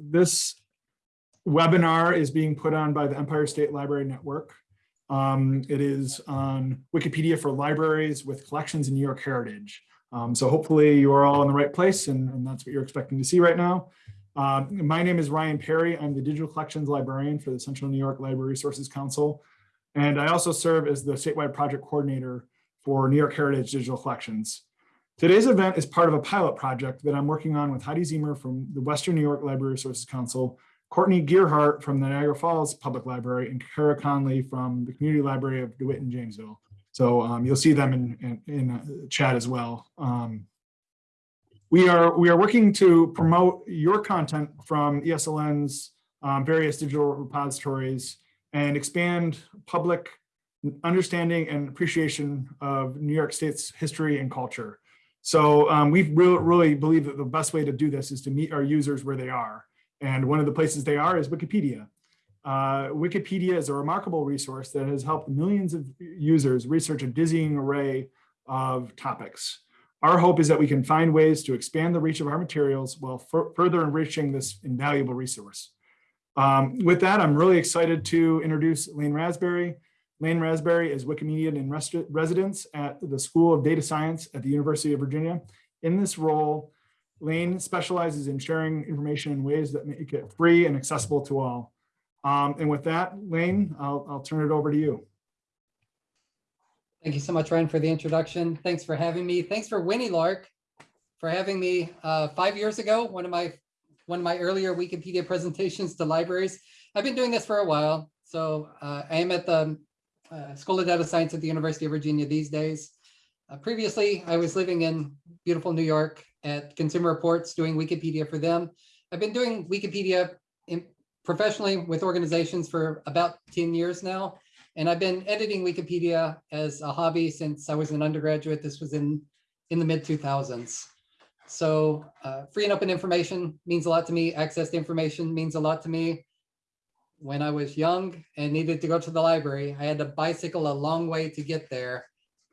this webinar is being put on by the Empire State Library Network. Um, it is on Wikipedia for libraries with collections in New York Heritage. Um, so hopefully you are all in the right place and, and that's what you're expecting to see right now. Um, my name is Ryan Perry. I'm the digital collections librarian for the Central New York Library Resources Council. And I also serve as the statewide project coordinator for New York Heritage Digital Collections. Today's event is part of a pilot project that I'm working on with Heidi Ziemer from the Western New York Library Resources Council, Courtney Gearhart from the Niagara Falls Public Library, and Kara Conley from the Community Library of DeWitt and Jamesville. So um, you'll see them in, in, in uh, chat as well. Um, we are we are working to promote your content from ESLN's um, various digital repositories and expand public understanding and appreciation of New York State's history and culture. So um, we really, really believe that the best way to do this is to meet our users where they are. And one of the places they are is Wikipedia. Uh, Wikipedia is a remarkable resource that has helped millions of users research a dizzying array of topics. Our hope is that we can find ways to expand the reach of our materials while further enriching this invaluable resource. Um, with that, I'm really excited to introduce Lane Rasberry. Lane Rasberry is Wikimedian in res residence at the School of Data Science at the University of Virginia. In this role, Lane specializes in sharing information in ways that make it free and accessible to all. Um, and with that, Lane, I'll, I'll turn it over to you. Thank you so much, Ryan, for the introduction. Thanks for having me. Thanks for Winnie Lark for having me uh, five years ago, one of my one of my earlier Wikipedia presentations to libraries. I've been doing this for a while. So uh, I am at the uh, School of Data Science at the University of Virginia these days. Uh, previously, I was living in beautiful New York at Consumer Reports doing Wikipedia for them. I've been doing Wikipedia in, professionally with organizations for about 10 years now. And I've been editing Wikipedia as a hobby since I was an undergraduate. This was in, in the mid 2000s. So uh, free and open information means a lot to me. Access to information means a lot to me when I was young and needed to go to the library, I had to bicycle a long way to get there.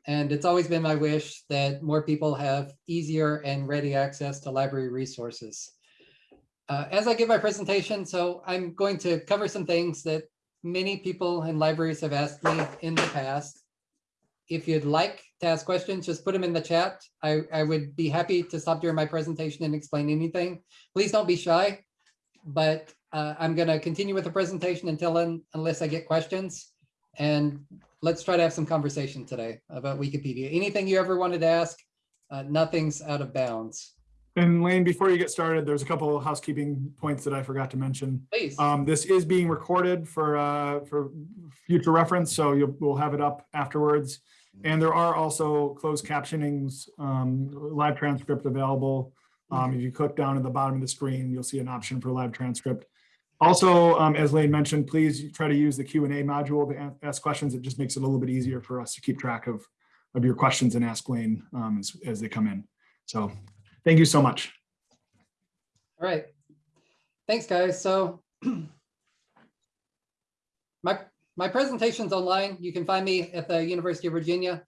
And it's always been my wish that more people have easier and ready access to library resources. Uh, as I give my presentation, so I'm going to cover some things that many people in libraries have asked me in the past. If you'd like to ask questions, just put them in the chat. I, I would be happy to stop during my presentation and explain anything. Please don't be shy, but uh, I'm going to continue with the presentation until un unless I get questions. And let's try to have some conversation today about Wikipedia. Anything you ever wanted to ask, uh, nothing's out of bounds. And Lane, before you get started, there's a couple of housekeeping points that I forgot to mention. Please. Um, this is being recorded for uh, for future reference, so you'll, we'll have it up afterwards. And there are also closed captionings, um, live transcript available. Um, if you click down at the bottom of the screen, you'll see an option for live transcript. Also, um, as Lane mentioned, please try to use the Q&A module to ask questions. It just makes it a little bit easier for us to keep track of, of your questions and ask Lane um, as, as they come in. So thank you so much. All right. Thanks, guys. So my, my presentation's online. You can find me at the University of Virginia.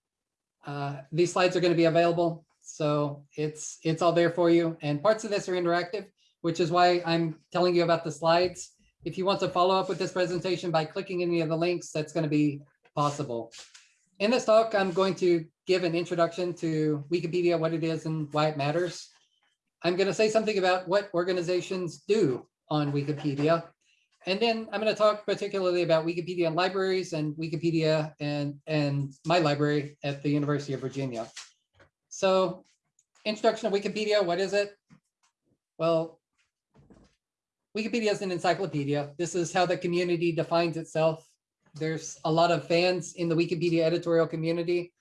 Uh, these slides are going to be available. So it's, it's all there for you. And parts of this are interactive which is why I'm telling you about the slides. If you want to follow up with this presentation by clicking any of the links, that's going to be possible. In this talk, I'm going to give an introduction to Wikipedia, what it is and why it matters. I'm going to say something about what organizations do on Wikipedia. And then I'm going to talk particularly about Wikipedia and libraries and Wikipedia and, and my library at the University of Virginia. So introduction to Wikipedia, what is it? Well, Wikipedia is an encyclopedia. This is how the community defines itself. There's a lot of fans in the Wikipedia editorial community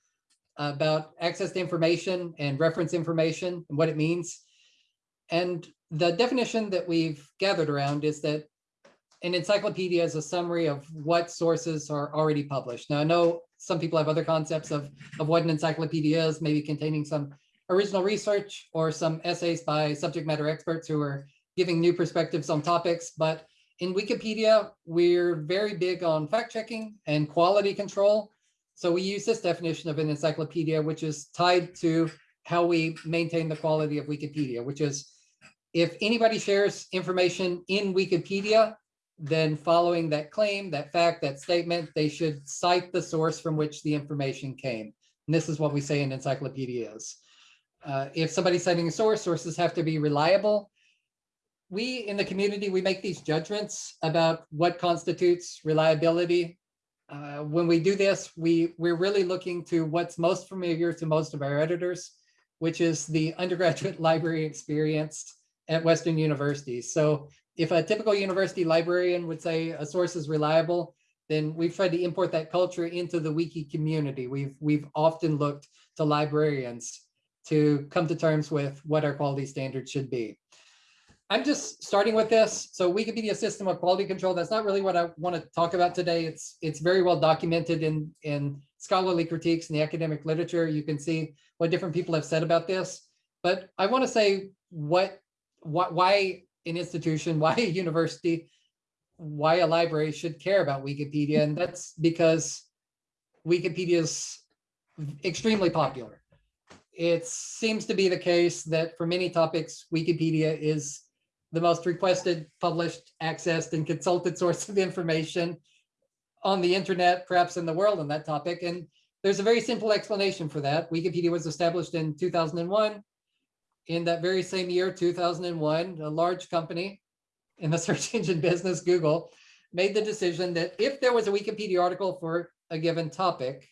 about access to information and reference information and what it means. And the definition that we've gathered around is that an encyclopedia is a summary of what sources are already published. Now, I know some people have other concepts of, of what an encyclopedia is, maybe containing some original research or some essays by subject matter experts who are giving new perspectives on topics, but in Wikipedia, we're very big on fact checking and quality control. So we use this definition of an encyclopedia, which is tied to how we maintain the quality of Wikipedia, which is if anybody shares information in Wikipedia, then following that claim, that fact, that statement, they should cite the source from which the information came. And this is what we say in encyclopedias. Uh, if somebody's citing a source, sources have to be reliable. We in the community, we make these judgments about what constitutes reliability. Uh, when we do this, we, we're really looking to what's most familiar to most of our editors, which is the undergraduate library experience at Western universities. So if a typical university librarian would say a source is reliable, then we've tried to import that culture into the wiki community. We've, we've often looked to librarians to come to terms with what our quality standards should be. I'm just starting with this. So Wikipedia system of quality control, that's not really what I want to talk about today. It's, it's very well documented in, in scholarly critiques in the academic literature. You can see what different people have said about this. But I want to say what, what why an institution, why a university, why a library should care about Wikipedia. And that's because Wikipedia is extremely popular. It seems to be the case that for many topics, Wikipedia is the most requested, published, accessed, and consulted source of information on the internet, perhaps in the world on that topic. And there's a very simple explanation for that. Wikipedia was established in 2001 in that very same year, 2001, a large company in the search engine business, Google, made the decision that if there was a Wikipedia article for a given topic,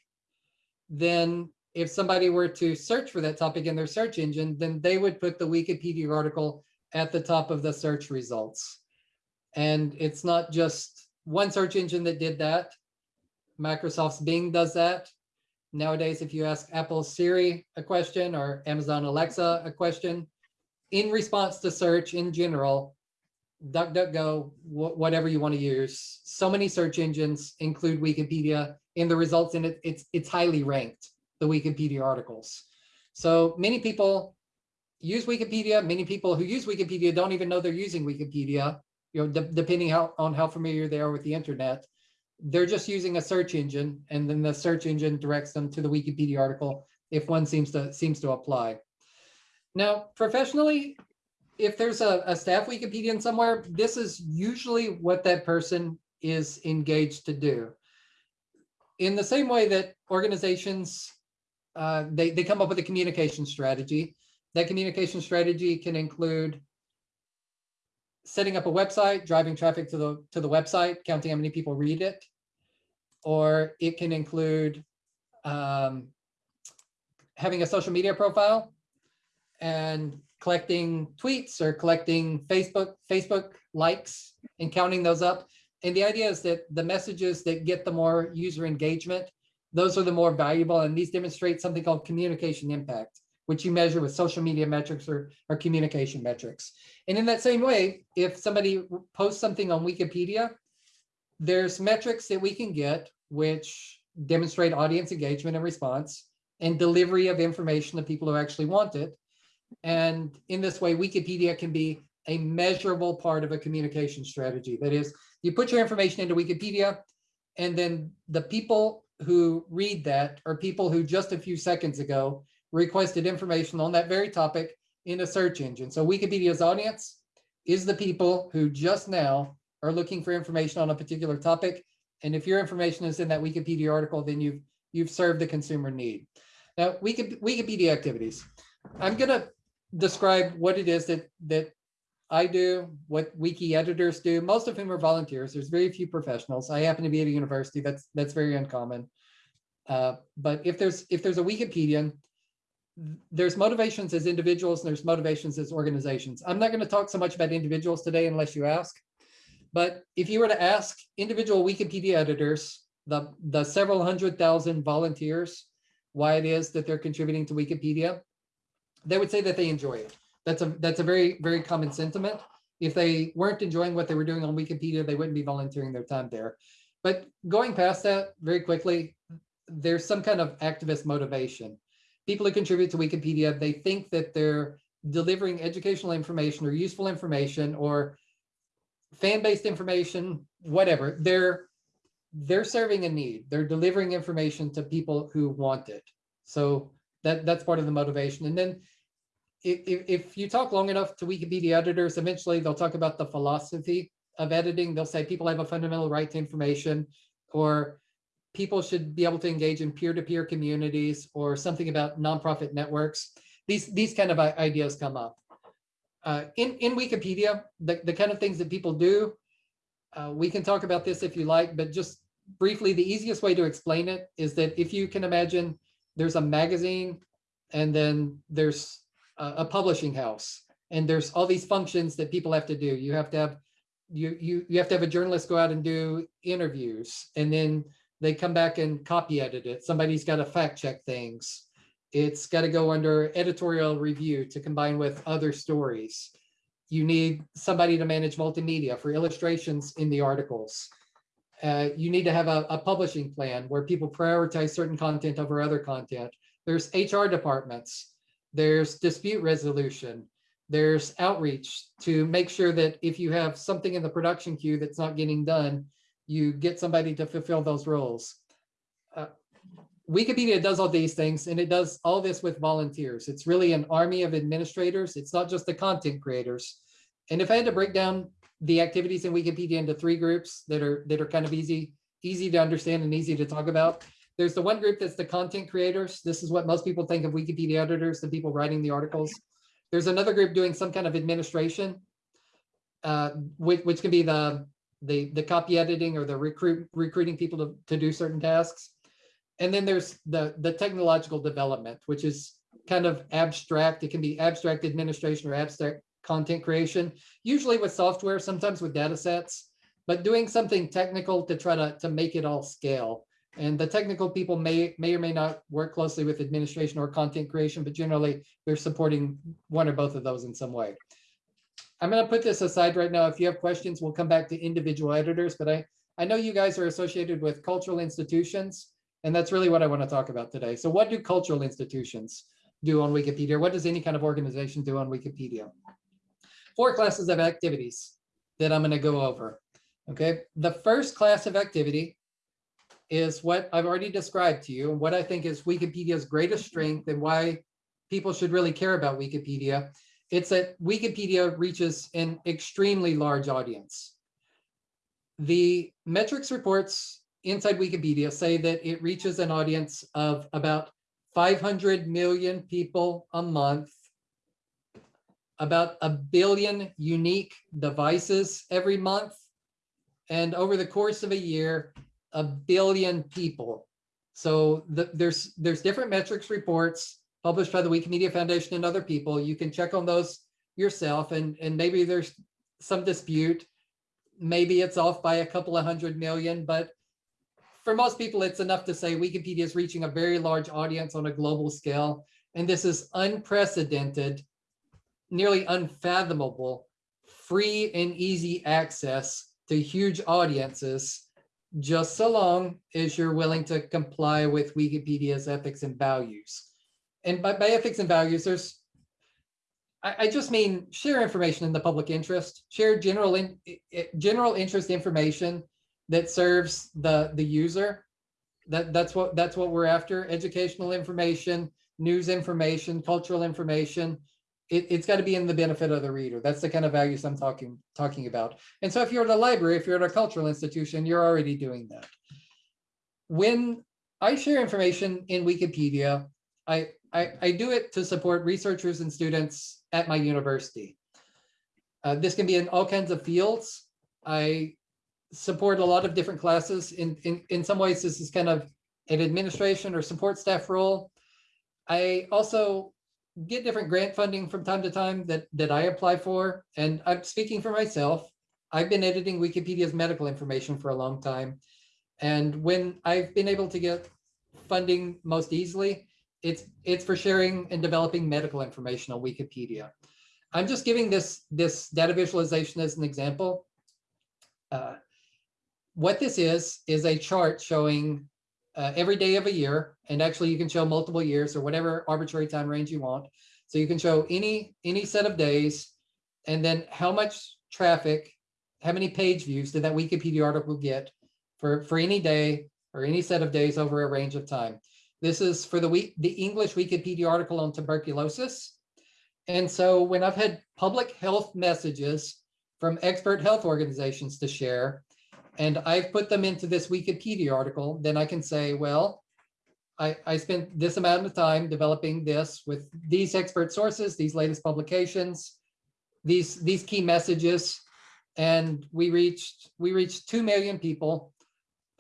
then if somebody were to search for that topic in their search engine, then they would put the Wikipedia article at the top of the search results. And it's not just one search engine that did that. Microsoft's Bing does that. Nowadays, if you ask Apple Siri a question or Amazon Alexa a question, in response to search in general, DuckDuckGo, wh whatever you want to use, so many search engines include Wikipedia in the results and it, it's, it's highly ranked, the Wikipedia articles. So many people use Wikipedia. Many people who use Wikipedia don't even know they're using Wikipedia, you know, de depending how, on how familiar they are with the internet they're just using a search engine and then the search engine directs them to the Wikipedia article if one seems to seems to apply. Now, professionally, if there's a, a staff Wikipedian somewhere, this is usually what that person is engaged to do. In the same way that organizations, uh, they, they come up with a communication strategy. That communication strategy can include setting up a website, driving traffic to the to the website, counting how many people read it, or it can include um, having a social media profile and collecting tweets or collecting Facebook Facebook likes and counting those up. And the idea is that the messages that get the more user engagement, those are the more valuable. And these demonstrate something called communication impact, which you measure with social media metrics or, or communication metrics. And in that same way, if somebody posts something on Wikipedia, there's metrics that we can get which demonstrate audience engagement and response and delivery of information to people who actually want it. And in this way, Wikipedia can be a measurable part of a communication strategy. That is, you put your information into Wikipedia, and then the people who read that are people who just a few seconds ago requested information on that very topic in a search engine. So Wikipedia's audience is the people who just now are looking for information on a particular topic. And if your information is in that Wikipedia article, then you've you've served the consumer need. Now, Wikipedia activities. I'm going to describe what it is that that I do, what wiki editors do, most of whom are volunteers. There's very few professionals. I happen to be at a university. That's that's very uncommon. Uh, but if there's if there's a Wikipedian, there's motivations as individuals and there's motivations as organizations. I'm not going to talk so much about individuals today unless you ask. But if you were to ask individual Wikipedia editors, the, the several hundred thousand volunteers, why it is that they're contributing to Wikipedia, they would say that they enjoy it. That's a that's a very, very common sentiment. If they weren't enjoying what they were doing on Wikipedia, they wouldn't be volunteering their time there. But going past that very quickly, there's some kind of activist motivation people who contribute to Wikipedia, they think that they're delivering educational information or useful information or fan-based information, whatever. They're they're serving a need. They're delivering information to people who want it. So that that's part of the motivation. And then if, if, if you talk long enough to Wikipedia editors, eventually they'll talk about the philosophy of editing. They'll say people have a fundamental right to information or people should be able to engage in peer-to-peer communities or something about nonprofit networks. These, these kind of ideas come up. Uh, in, in Wikipedia, the, the kind of things that people do, uh, we can talk about this if you like, but just briefly, the easiest way to explain it is that if you can imagine there's a magazine and then there's a, a publishing house and there's all these functions that people have to do. You have to have you you you have to have a journalist go out and do interviews and then they come back and copy edit it. Somebody's got to fact check things. It's got to go under editorial review to combine with other stories. You need somebody to manage multimedia for illustrations in the articles. Uh, you need to have a, a publishing plan where people prioritize certain content over other content. There's HR departments. There's dispute resolution. There's outreach to make sure that if you have something in the production queue that's not getting done, you get somebody to fulfill those roles. Uh, Wikipedia does all these things and it does all this with volunteers. It's really an army of administrators. It's not just the content creators. And if I had to break down the activities in Wikipedia into three groups that are that are kind of easy, easy to understand and easy to talk about. There's the one group that's the content creators. This is what most people think of Wikipedia editors, the people writing the articles. There's another group doing some kind of administration, uh, which, which can be the, the, the copy editing or the recruit, recruiting people to, to do certain tasks. And then there's the, the technological development, which is kind of abstract. It can be abstract administration or abstract content creation, usually with software, sometimes with data sets, but doing something technical to try to, to make it all scale. And the technical people may, may or may not work closely with administration or content creation, but generally they're supporting one or both of those in some way. I'm going to put this aside right now. If you have questions, we'll come back to individual editors, but I, I know you guys are associated with cultural institutions, and that's really what I want to talk about today. So what do cultural institutions do on Wikipedia? What does any kind of organization do on Wikipedia? Four classes of activities that I'm going to go over. Okay, the first class of activity is what I've already described to you, and what I think is Wikipedia's greatest strength and why people should really care about Wikipedia. It's that Wikipedia reaches an extremely large audience. The metrics reports inside Wikipedia say that it reaches an audience of about 500 million people a month, about a billion unique devices every month, and over the course of a year, a billion people. So the, there's there's different metrics reports published by the Wikimedia Foundation and other people. You can check on those yourself, and and maybe there's some dispute. Maybe it's off by a couple of hundred million, but for most people, it's enough to say Wikipedia is reaching a very large audience on a global scale, and this is unprecedented, nearly unfathomable, free and easy access to huge audiences just so long as you're willing to comply with Wikipedia's ethics and values. And by, by ethics and values, there's, I, I just mean share information in the public interest, share general in, general interest information that serves the, the user. That, that's what that's what we're after, educational information, news information, cultural information, it, it's got to be in the benefit of the reader. That's the kind of values I'm talking talking about. And so if you're at a library, if you're at a cultural institution, you're already doing that. When I share information in Wikipedia, I, I, I do it to support researchers and students at my university. Uh, this can be in all kinds of fields. I support a lot of different classes. In, in, in some ways, this is kind of an administration or support staff role. I also get different grant funding from time to time that, that I apply for. And I'm speaking for myself. I've been editing Wikipedia's medical information for a long time. And when I've been able to get funding most easily, it's it's for sharing and developing medical information on Wikipedia. I'm just giving this, this data visualization as an example. Uh, what this is, is a chart showing uh, every day of a year, and actually you can show multiple years or whatever arbitrary time range you want. So you can show any any set of days, and then how much traffic, how many page views did that Wikipedia article get for for any day or any set of days over a range of time. This is for the week the English Wikipedia article on tuberculosis. And so when I've had public health messages from expert health organizations to share, and I've put them into this Wikipedia article, then I can say, well, I, I spent this amount of time developing this with these expert sources, these latest publications, these, these key messages. And we reached, we reached 2 million people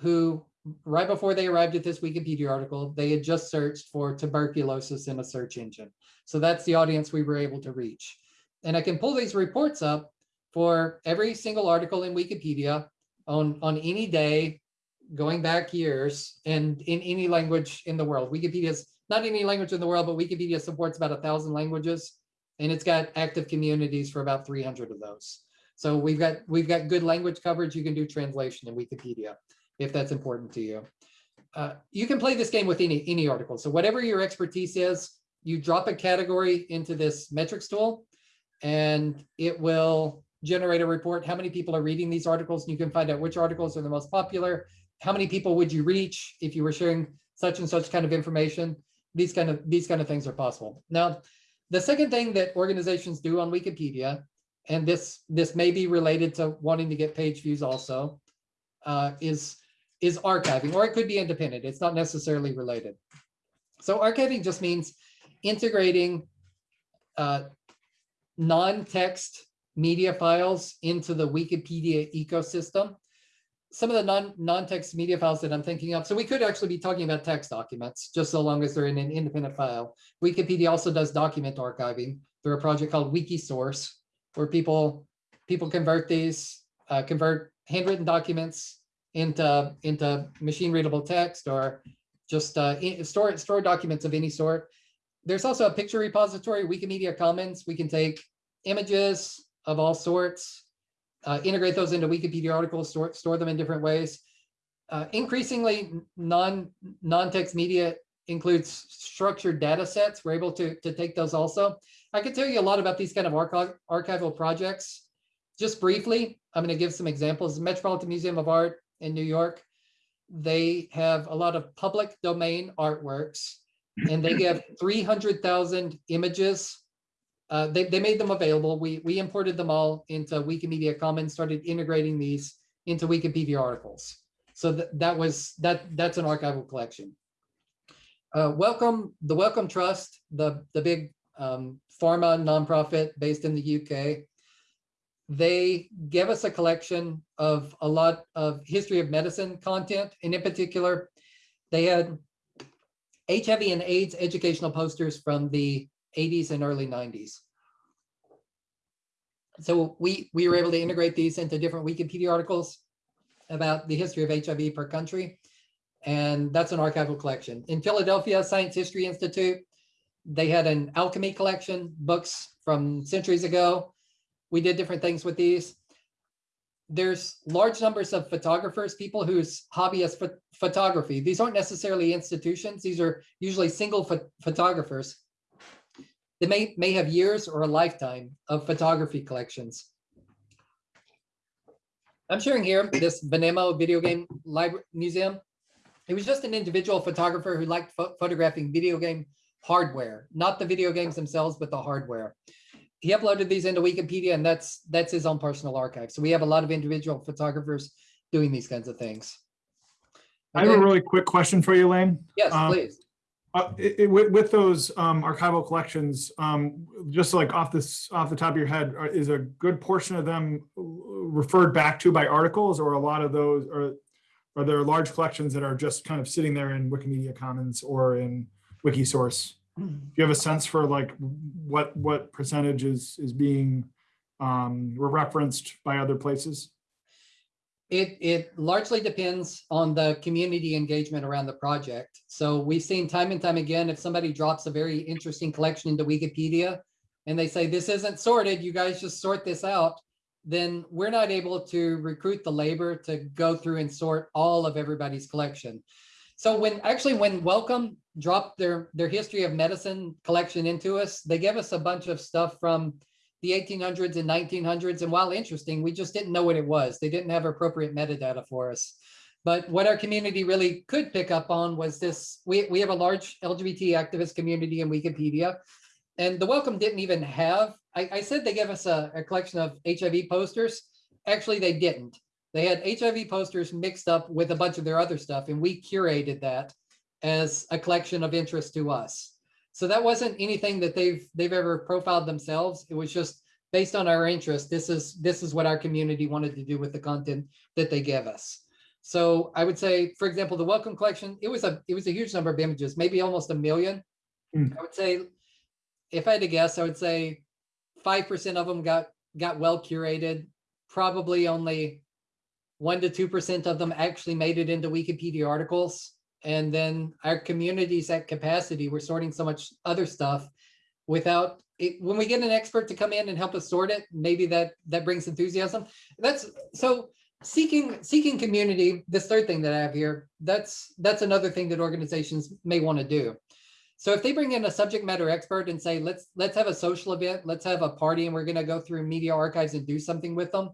who, right before they arrived at this Wikipedia article, they had just searched for tuberculosis in a search engine. So that's the audience we were able to reach. And I can pull these reports up for every single article in Wikipedia on, on any day, going back years and in any language in the world. Wikipedia is not any language in the world, but Wikipedia supports about a thousand languages and it's got active communities for about 300 of those. So we've got we've got good language coverage. You can do translation in Wikipedia if that's important to you. Uh, you can play this game with any any article. So whatever your expertise is, you drop a category into this metrics tool and it will generate a report. How many people are reading these articles? And you can find out which articles are the most popular. How many people would you reach if you were sharing such and such kind of information? These kind of these kind of things are possible. Now, the second thing that organizations do on Wikipedia, and this this may be related to wanting to get page views also, uh, is is archiving, or it could be independent. It's not necessarily related. So archiving just means integrating uh, non-text media files into the Wikipedia ecosystem. Some of the non, non-text media files that I'm thinking of, so we could actually be talking about text documents, just so long as they're in an independent file. Wikipedia also does document archiving through a project called Wikisource, where people people convert these, uh, convert handwritten documents into into machine readable text or just uh, store store documents of any sort. There's also a picture repository, Wikimedia Commons. We can take images of all sorts, uh, integrate those into Wikipedia articles, store, store them in different ways. Uh, increasingly, non non-text media includes structured data sets. We're able to, to take those also. I could tell you a lot about these kind of archi archival projects. Just briefly, I'm going to give some examples. Metropolitan Museum of Art in New York, they have a lot of public domain artworks and they have 300,000 images. Uh, they, they made them available. We, we imported them all into Wikimedia Commons, started integrating these into Wikipedia articles. So that, that was, that that's an archival collection. Uh, Wellcome, the Wellcome Trust, the, the big um, pharma nonprofit based in the UK. They gave us a collection of a lot of history of medicine content, and in particular, they had HIV and AIDS educational posters from the 80s and early 90s. So we, we were able to integrate these into different Wikipedia articles about the history of HIV per country. And that's an archival collection. In Philadelphia Science History Institute, they had an alchemy collection, books from centuries ago. We did different things with these. There's large numbers of photographers, people whose hobby is ph photography. These aren't necessarily institutions. These are usually single ph photographers. They may, may have years or a lifetime of photography collections. I'm sharing here this Vanamo video game library museum. He was just an individual photographer who liked ph photographing video game hardware, not the video games themselves, but the hardware. He uploaded these into Wikipedia and that's that's his own personal archive. So we have a lot of individual photographers doing these kinds of things. I have a really quick question for you, Lane. Yes, um, please. Uh, it, it, with, with those um, archival collections, um, just like off this off the top of your head, are, is a good portion of them referred back to by articles, or a lot of those, or are there large collections that are just kind of sitting there in Wikimedia Commons or in Wikisource? Do you have a sense for like what what percentage is is being um, referenced by other places? It, it largely depends on the community engagement around the project. So we've seen time and time again, if somebody drops a very interesting collection into Wikipedia and they say, this isn't sorted, you guys just sort this out, then we're not able to recruit the labor to go through and sort all of everybody's collection. So when actually when Wellcome dropped their, their history of medicine collection into us, they gave us a bunch of stuff from the 1800s and 1900s. And while interesting, we just didn't know what it was. They didn't have appropriate metadata for us. But what our community really could pick up on was this, we, we have a large LGBT activist community in Wikipedia. And the Wellcome didn't even have, I, I said they gave us a, a collection of HIV posters. Actually, they didn't. They had HIV posters mixed up with a bunch of their other stuff, and we curated that as a collection of interest to us. So that wasn't anything that they've they've ever profiled themselves. It was just based on our interest. This is this is what our community wanted to do with the content that they gave us. So I would say, for example, the Wellcome collection, it was a it was a huge number of images, maybe almost a million. Hmm. I would say, if I had to guess, I would say five percent of them got got well curated. Probably only one to two percent of them actually made it into Wikipedia articles. And then our communities at capacity, we're sorting so much other stuff without it. When we get an expert to come in and help us sort it, maybe that that brings enthusiasm. That's so seeking seeking community this third thing that i have here that's that's another thing that organizations may want to do so if they bring in a subject matter expert and say let's let's have a social event let's have a party and we're going to go through media archives and do something with them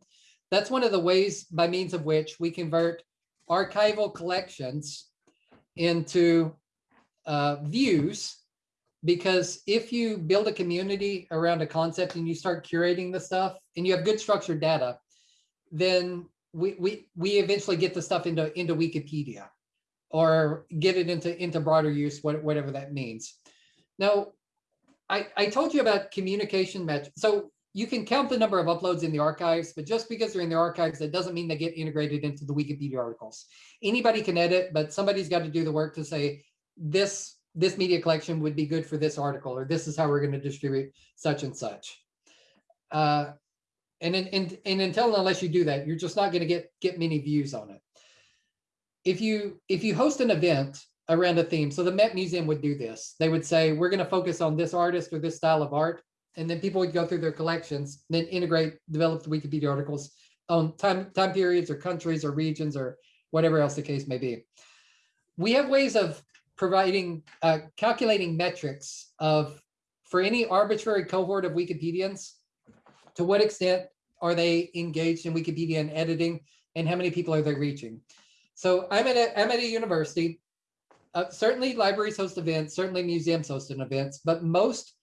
that's one of the ways by means of which we convert archival collections into uh, views because if you build a community around a concept and you start curating the stuff and you have good structured data then we we we eventually get the stuff into into Wikipedia or get it into into broader use, whatever that means. Now, I I told you about communication metrics. So you can count the number of uploads in the archives, but just because they're in the archives, that doesn't mean they get integrated into the Wikipedia articles. Anybody can edit, but somebody's got to do the work to say this this media collection would be good for this article, or this is how we're going to distribute such and such. Uh, and, in, and, and until unless you do that, you're just not going to get get many views on it. If you if you host an event around a theme, so the Met Museum would do this. They would say, we're going to focus on this artist or this style of art. And then people would go through their collections, then integrate, develop the Wikipedia articles on time, time periods or countries or regions or whatever else the case may be. We have ways of providing, uh, calculating metrics of, for any arbitrary cohort of Wikipedians, to what extent are they engaged in Wikipedia and editing, and how many people are they reaching? So I'm at a, I'm at a university. Uh, certainly libraries host events, certainly museums host events, but most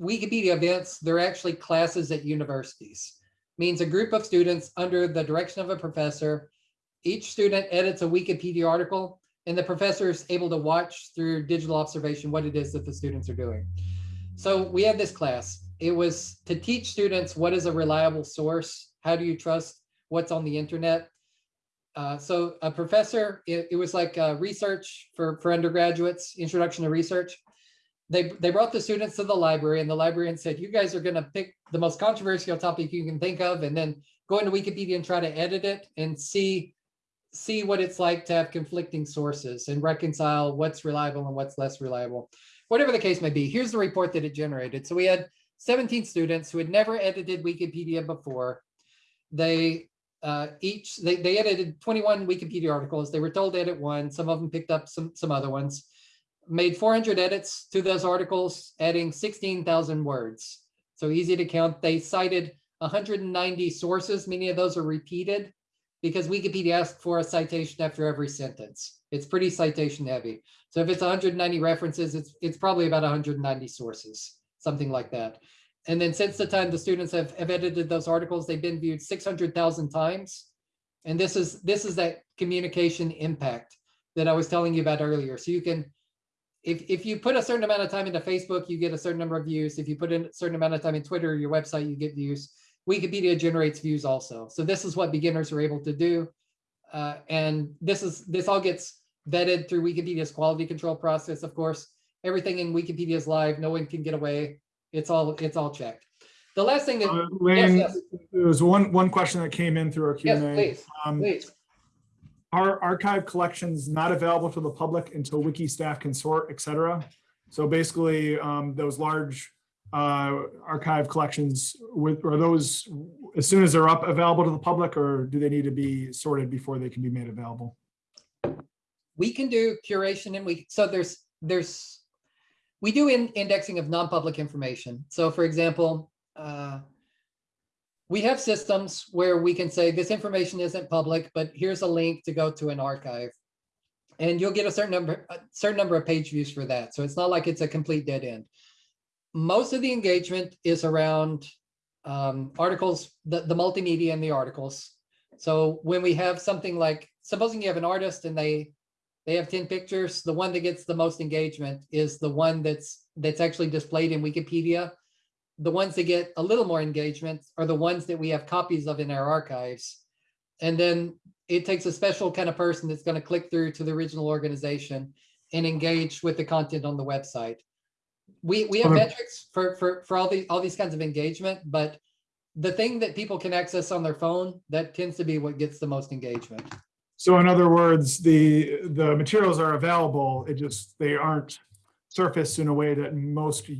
Wikipedia events, they're actually classes at universities. Means a group of students under the direction of a professor. Each student edits a Wikipedia article and the professor is able to watch through digital observation what it is that the students are doing. So we had this class. It was to teach students what is a reliable source. How do you trust what's on the internet? Uh, so a professor, it, it was like uh, research for, for undergraduates, introduction to research. They, they brought the students to the library and the librarian said, you guys are going to pick the most controversial topic you can think of and then go into Wikipedia and try to edit it and see see what it's like to have conflicting sources and reconcile what's reliable and what's less reliable. Whatever the case may be, here's the report that it generated. So we had 17 students who had never edited Wikipedia before. They uh, each, they, they edited 21 Wikipedia articles. They were told to edit one. Some of them picked up some, some other ones. Made 400 edits to those articles, adding 16,000 words. So easy to count. They cited 190 sources. Many of those are repeated because Wikipedia asks for a citation after every sentence. It's pretty citation heavy. So if it's 190 references, it's, it's probably about 190 sources, something like that. And then since the time the students have, have edited those articles, they've been viewed 600,000 times. And this is, this is that communication impact that I was telling you about earlier. So you can, if, if you put a certain amount of time into Facebook, you get a certain number of views. If you put in a certain amount of time in Twitter, your website, you get views. Wikipedia generates views also. So this is what beginners are able to do. Uh, and this is this all gets vetted through Wikipedia's quality control process, of course. Everything in Wikipedia is live. No one can get away. It's all it's all checked. The last thing that Uh, yes, Lane, yes, there was one, one question that came in through our Q&A. please, Um, please. Are archive collections not available to the public until wiki staff can sort, et cetera? So basically, um, those large uh, archive collections with, are those, as soon as they're up, available to the public, or do they need to be sorted before they can be made available? we can do curation and we, so there's, there's, we do in indexing of non-public information. So for example, uh, we have systems where we can say this information isn't public, but here's a link to go to an archive. And you'll get a certain number, a certain number of page views for that. So it's not like it's a complete dead end. most of the engagement is around um, articles, the, the multimedia and the articles. So when we have something like, supposing you have an artist and they, they have 10 pictures, the one that gets the most engagement is the one that's, that's actually displayed in Wikipedia. The ones that get a little more engagement are the ones that we have copies of in our archives. And then it takes a special kind of person that's going to click through to the original organization and engage with the content on the website. We, we have metrics for, for, for all these, all these kinds of engagement, but the thing that people can access on their phone, that tends to be what gets the most engagement. So in other words, the, the materials are available, it just, they aren't surfaced in a way that most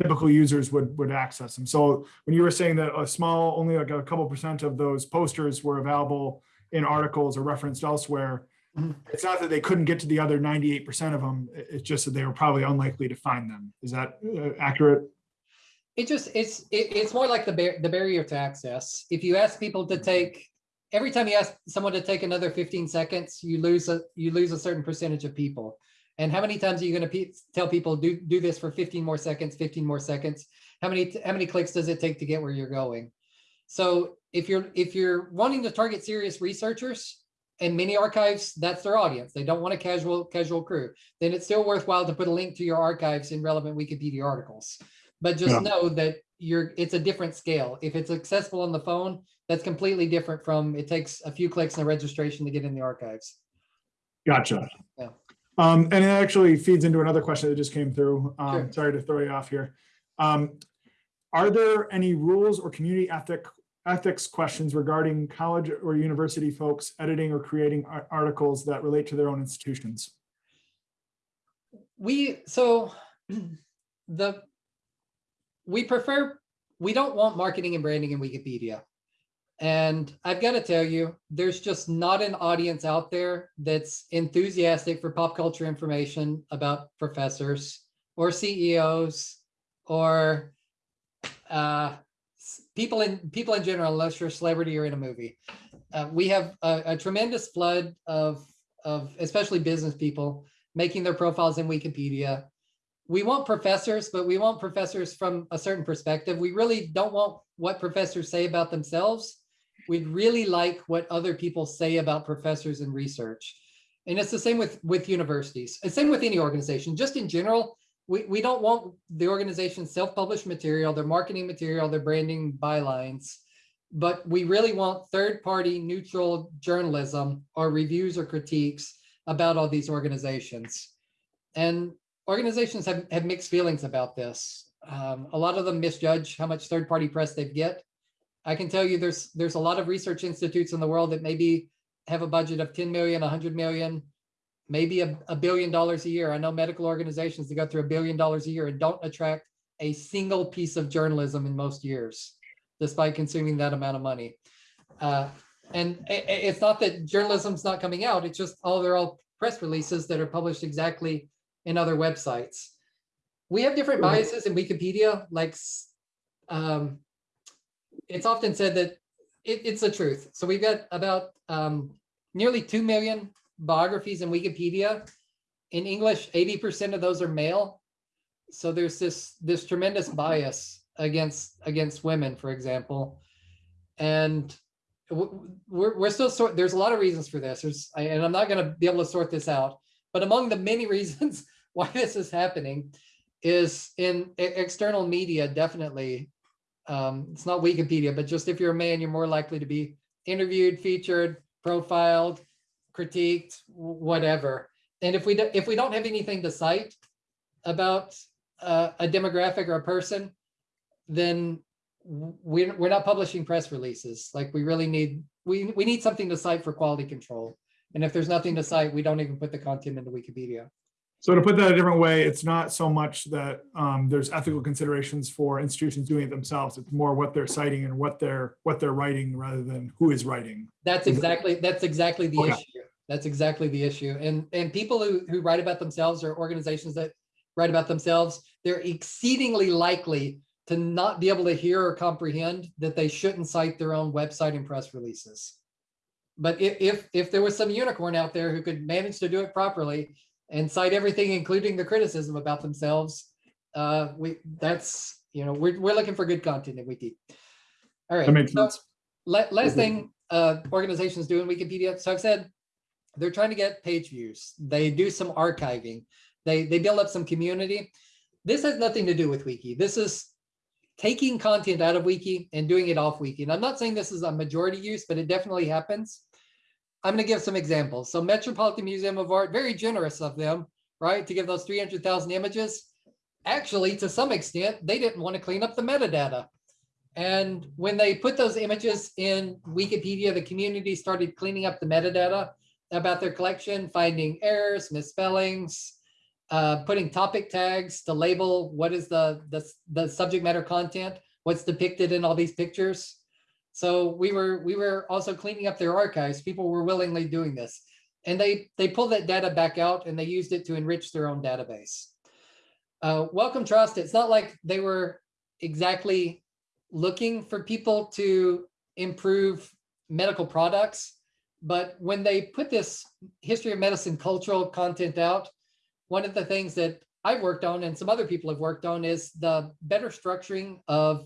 typical users would, would access them. So when you were saying that a small, only like a couple percent of those posters were available in articles or referenced elsewhere, Mhm. it's not that they couldn't get to the other 98% of them, it's just that they were probably unlikely to find them. Is that uh, accurate? It just, it's, it, it's more like the bar, the barrier to access. If you ask people to take, every time you ask someone to take another fifteen seconds, you lose a, you lose a certain percentage of people. And how many times are you gonna tell people, do, do this for fifteen more seconds, fifteen more seconds? How many, how many clicks does it take to get where you're going? So if you're, if you're wanting to target serious researchers and mini archives, that's their audience. They don't want a casual, casual crew. Then it's still worthwhile to put a link to your archives in relevant Wikipedia articles. But Yeah. just know that you're, it's a different scale. If it's accessible on the phone, that's completely different from, it takes a few clicks and a registration to get in the archives. Gotcha. Yeah. Um, and it actually feeds into another question that just came through. Um, Sure. sorry to throw you off here. Um, are there any rules or community ethic, ethics questions regarding college or university folks editing or creating articles that relate to their own institutions? We, so the, we prefer, we don't want marketing and branding in Wikipedia. And I've got to tell you, there's just not an audience out there that's enthusiastic for pop culture information about professors or CEOs or uh, people in people in general, unless you're a celebrity or in a movie. Uh, we have a, a tremendous flood of of especially business people making their profiles in Wikipedia. We want professors, but we want professors from a certain perspective. We really don't want what professors say about themselves. We'd really like what other people say about professors and research. And it's the same with, with universities, and same with any organization, just in general. We, we don't want the organization's self-published material, their marketing material, their branding bylines. But we really want third-party neutral journalism or reviews or critiques about all these organizations. And organizations have, have mixed feelings about this. Um, a lot of them misjudge how much third-party press they get. I can tell you there's, there's a lot of research institutes in the world that maybe have a budget of 10 million, 100 million, maybe a, a billion dollars a year. I know medical organizations that go through a billion dollars a year and don't attract a single piece of journalism in most years, despite consuming that amount of money. Uh, and it's not that journalism's not coming out, it's just all, they're all press releases that are published exactly in other websites. We have different biases in Wikipedia, like, um, it's often said that it, it's the truth. So we've got about um, nearly 2 million biographies in Wikipedia. In English, 80% of those are male. So there's this, this tremendous bias against, against women, for example. And we're, we're still sort, there's a lot of reasons for this. There's, and I'm not gonna be able to sort this out. But among the many reasons why this is happening is in external media, definitely. Um, it's not Wikipedia, but just if you're a man, you're more likely to be interviewed, featured, profiled, critiqued, whatever. And if we, do- if we don't have anything to cite about uh, a demographic or a person, then we're, we're not publishing press releases. Like we really need, we, we need something to cite for quality control. And if there's nothing to cite, we don't even put the content into Wikipedia. So to put that a different way, it's not so much that um, there's ethical considerations for institutions doing it themselves. It's more what they're citing and what they're, what they're writing rather than who is writing. That's exactly, that's exactly the Okay. issue. That's exactly the issue. And, and people who, who write about themselves or organizations that write about themselves, they're exceedingly likely to not be able to hear or comprehend that they shouldn't cite their own website and press releases. But if, if, if there was some unicorn out there who could manage to do it properly and cite everything, including the criticism about themselves, Uh, we, that's, you know, we're, we're looking for good content in Wiki. All right. That makes so sense. la- last Okay. thing, uh, organizations do in Wikipedia, so I've said, they're trying to get page views. They do some archiving. They, they build up some community. This has nothing to do with Wiki. This is taking content out of Wiki and doing it off Wiki. And I'm not saying this is a majority use, but it definitely happens. I'm gonna give some examples. So Metropolitan Museum of Art, very generous of them, right, to give those 300,000 images. Actually, to some extent, they didn't want to clean up the metadata. And when they put those images in Wikipedia, the community started cleaning up the metadata about their collection, finding errors, misspellings, uh, putting topic tags to label what is the, the, the subject matter content, what's depicted in all these pictures. So we were, we were also cleaning up their archives. People were willingly doing this. And they, they pulled that data back out and they used it to enrich their own database. Uh, Wellcome Trust, it's not like they were exactly looking for people to improve medical products. But when they put this history of medicine cultural content out, one of the things that I've worked on and some other people have worked on is the better structuring of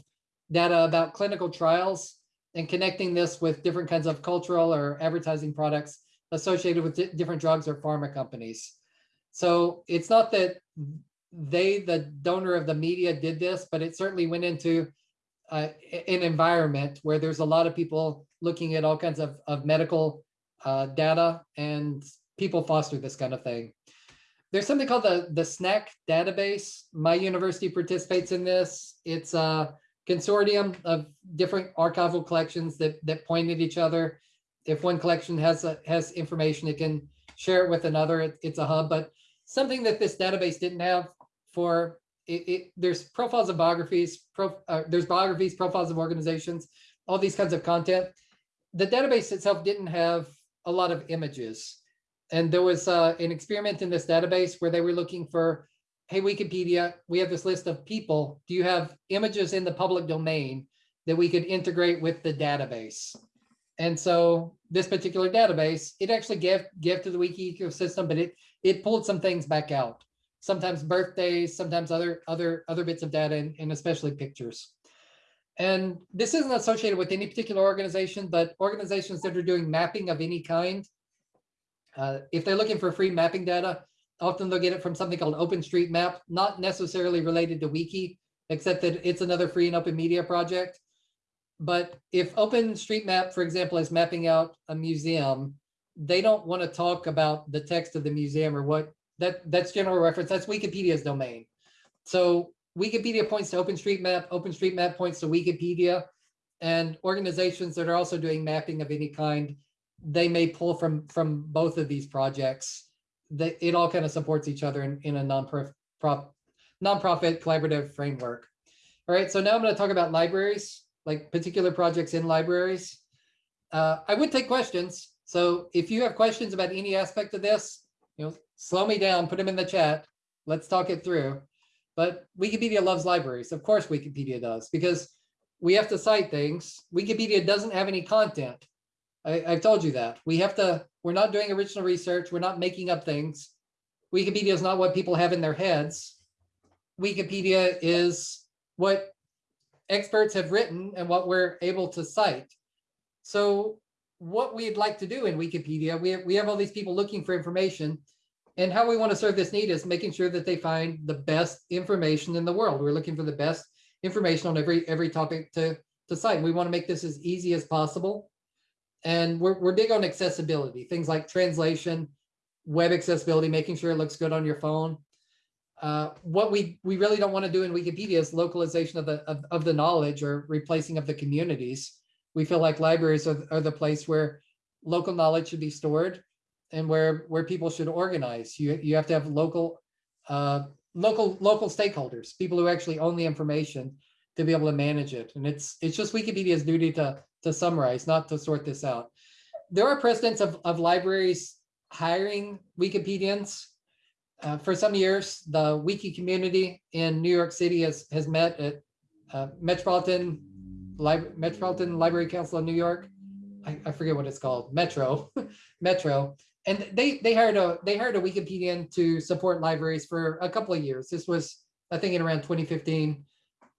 data about clinical trials and connecting this with different kinds of cultural or advertising products associated with di- different drugs or pharma companies. So it's not that they, the donor of the media did this, but it certainly went into uh, an environment where there's a lot of people looking at all kinds of, of medical uh, data and people foster this kind of thing. There's something called the, the SNAC database. My university participates in this. It's a consortium of different archival collections that, that point at each other. If one collection has, a- has information, it can share it with another. It- It's a hub, but something that this database didn't have for it, it there's profiles of biographies, uh, there's biographies, profiles of organizations, all these kinds of content. The database itself didn't have a lot of images. And there was uh, an experiment in this database where they were looking for, hey, Wikipedia, we have this list of people. Do you have images in the public domain that we could integrate with the database? And so this particular database, it actually gave, gave to the wiki ecosystem, but it, it pulled some things back out. Sometimes birthdays, sometimes other, other, other bits of data and, and especially pictures. And this isn't associated with any particular organization, but organizations that are doing mapping of any kind. uh, if they're looking for free mapping data, often they'll get it from something called OpenStreetMap, not necessarily related to Wiki, except that it's another free and open media project. But if OpenStreetMap, for example, is mapping out a museum, they don't want to talk about the text of the museum or what that that's general reference. That's Wikipedia's domain. So Wikipedia points to OpenStreetMap, OpenStreetMap points to Wikipedia. And organizations that are also doing mapping of any kind, they may pull from from both of these projects. That it all kind of supports each other in, in a non-profit nonprofit collaborative framework. All right, so now I'm going to talk about libraries, like particular projects in libraries. Uh, I would take questions. So if you have questions about any aspect of this, you know, slow me down, put them in the chat. Let's talk it through. But Wikipedia loves libraries. Of course, Wikipedia does, because we have to cite things. Wikipedia doesn't have any content. I, I've told you that. We have to, we're not doing original research. We're not making up things. Wikipedia is not what people have in their heads. Wikipedia is what experts have written and what we're able to cite. So what we'd like to do in Wikipedia, we have, we have all these people looking for information. And how we want to serve this need is making sure that they find the best information in the world. We're looking for the best information on every every topic to, to cite. We want to make this as easy as possible. And we're, we're big on accessibility, things like translation, web accessibility, making sure it looks good on your phone. Uh, what we, we really don't want to do in Wikipedia is localization of the, of, of the knowledge or replacing of the communities. We feel like libraries are, are the place where local knowledge should be stored and where, where people should organize. You, you have to have local, uh, local, local stakeholders, people who actually own the information to be able to manage it. And it's, it's just Wikipedia's duty to, to summarize, not to sort this out. There are precedents of, of libraries hiring Wikipedians. Uh, for some years, the wiki community in New York City has, has met at uh, Metropolitan Lib- Metropolitan Library Council of New York. I, I forget what it's called, Metro, Metro. And they, they hired a, they hired a Wikipedian to support libraries for a couple of years. This was I think in around 2015.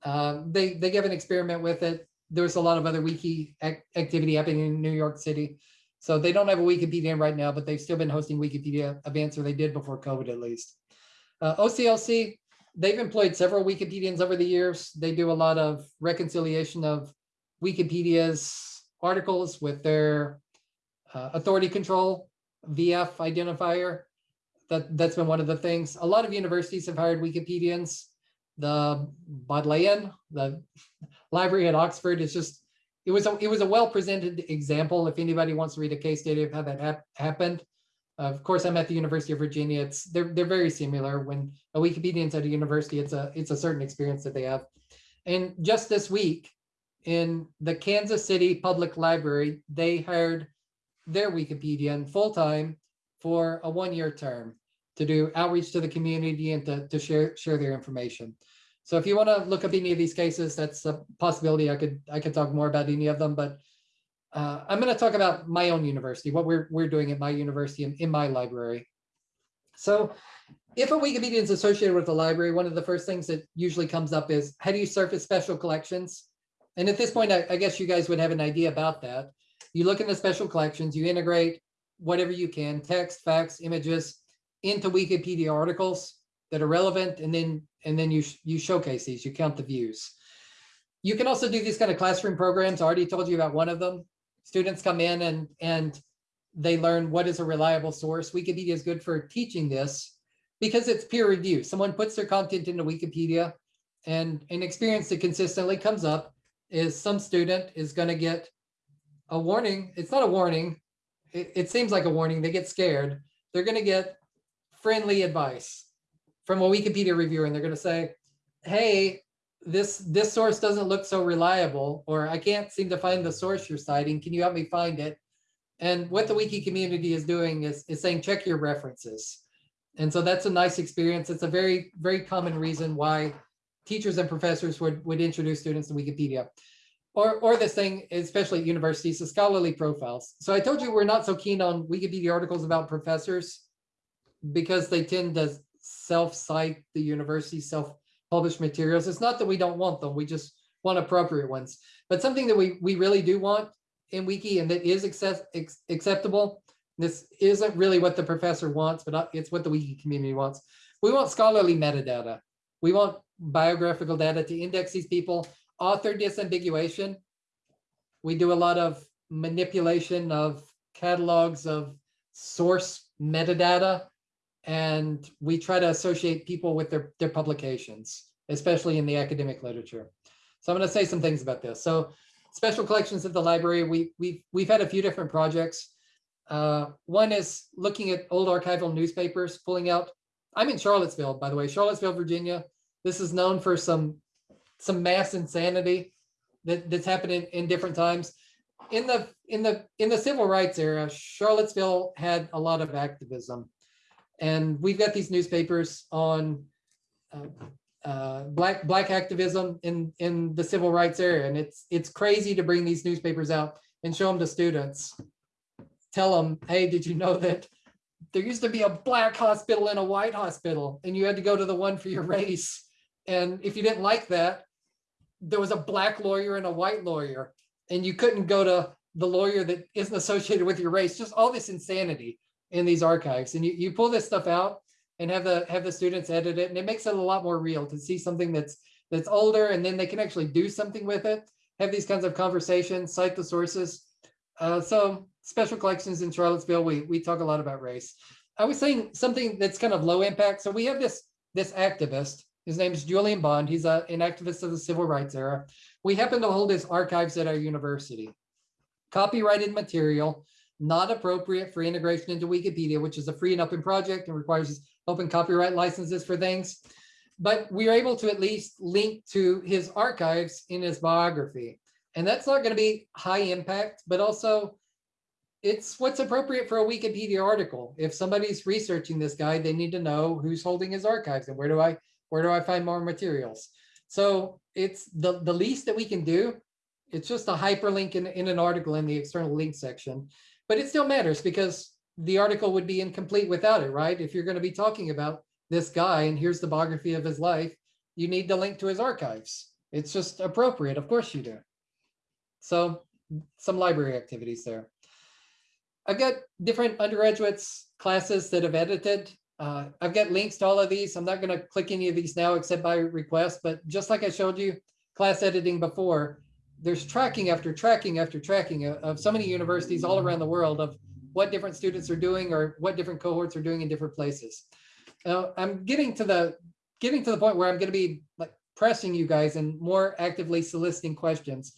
Um, They, they gave an experiment with it. There was a lot of other wiki ac- activity happening in New York City. So they don't have a Wikipedia right now, but they've still been hosting Wikipedia events, or they did before COVID at least. Uh, OCLC, they've employed several Wikipedians over the years. They do a lot of reconciliation of Wikipedia's articles with their uh, authority control VIAF identifier. That, that's been one of the things. A lot of universities have hired Wikipedians. The Bodleian, the library at Oxford is just, it was, a it was a well-presented example. If anybody wants to read a case study of how that hap- happened. Of course, I'm at the University of Virginia. It's, they're, they're very similar. When a Wikipedian's at a university, it's a, it's a certain experience that they have. And just this week, in the Kansas City Public Library, they hired their Wikipedian full-time for a one-year term to do outreach to the community and to, to share, share their information. So if you want to look up any of these cases, that's a possibility. I could, I could talk more about any of them, but uh, I'm going to talk about my own university, what we're, we're doing at my university and in my library. So if a Wikipedia is associated with the library, one of the first things that usually comes up is, how do you surface special collections? And at this point, I, I guess you guys would have an idea about that. You look in the special collections, you integrate whatever you can, text, facts, images, into Wikipedia articles that are relevant, and then, and then you, you showcase these, you count the views. You can also do these kind of classroom programs. I already told you about one of them. Students come in and, and they learn what is a reliable source. Wikipedia is good for teaching this because it's peer review. Someone puts their content into Wikipedia and an experience that consistently comes up is some student is going to get a warning. It's not a warning. It, it seems like a warning. They get scared. They're going to get friendly advice from a Wikipedia reviewer and they're going to say, hey, this this source doesn't look so reliable, or I can't seem to find the source you're citing. Can you help me find it? And what the wiki community is doing is, is saying, check your references. And so that's a nice experience. It's a very, very common reason why teachers and professors would, would introduce students to Wikipedia. Or, or this thing, especially at universities, the scholarly profiles. So I told you we're not so keen on Wikipedia articles about professors because they tend to self-cite the university, self-published materials. It's not that we don't want them, we just want appropriate ones. But something that we, we really do want in Wiki and that is access, ex- acceptable, this isn't really what the professor wants, but uh, it's what the Wiki community wants. We want scholarly metadata. We want biographical data to index these people, author disambiguation. We do a lot of manipulation of catalogs of source metadata. And we try to associate people with their, their publications, especially in the academic literature. So I'm going to say some things about this. So special collections at the library, we, we've, we've had a few different projects. Uh, one is looking at old archival newspapers, pulling out, I'm in Charlottesville, by the way, Charlottesville, Virginia. This is known for some, some mass insanity that, that's happened in, in different times. In the, in the, in the civil rights era, Charlottesville had a lot of activism. And we've got these newspapers on uh, uh, black black activism in in the civil rights area, and it's it's crazy to bring these newspapers out and show them to students. Tell them, hey, did you know that there used to be a black hospital and a white hospital, and you had to go to the one for your race, and if you didn't like that, there was a black lawyer and a white lawyer, and you couldn't go to the lawyer that isn't associated with your race. Just all this insanity in these archives, and you you pull this stuff out and have the have the students edit it and it makes it a lot more real to see something that's that's older and then they can actually do something with it have these kinds of conversations cite the sources. Uh, so special collections in charlottesville we we talk a lot about race. I was saying something that's kind of low impact. So we have this this activist. His name is julian bond. He's a, an activist of the civil rights era. We happen to hold his archives at our university. Copyrighted material not appropriate for integration into Wikipedia, which is a free and open project and requires open copyright licenses for things. But we are able to at least link to his archives in his biography. And that's not going to be high impact, but also it's what's appropriate for a Wikipedia article. If somebody's researching this guy, they need to know who's holding his archives and where do I where do I find more materials. So it's the, the least that we can do. It's just a hyperlink in, in an article in the external link section but it still matters because the article would be incomplete without it, right? If you're going to be talking about this guy and here's the biography of his life, you need to link to his archives. It's just appropriate. Of course you do. So some library activities there. I've got different undergraduates classes that have edited. Uh, I've got links to all of these. I'm not going to click any of these now except by request, but just like I showed you class editing before, there's tracking after tracking after tracking of, of so many universities all around the world of what different students are doing or what different cohorts are doing in different places. Now, I'm getting to the getting to the point where I'm going to be like pressing you guys and more actively soliciting questions.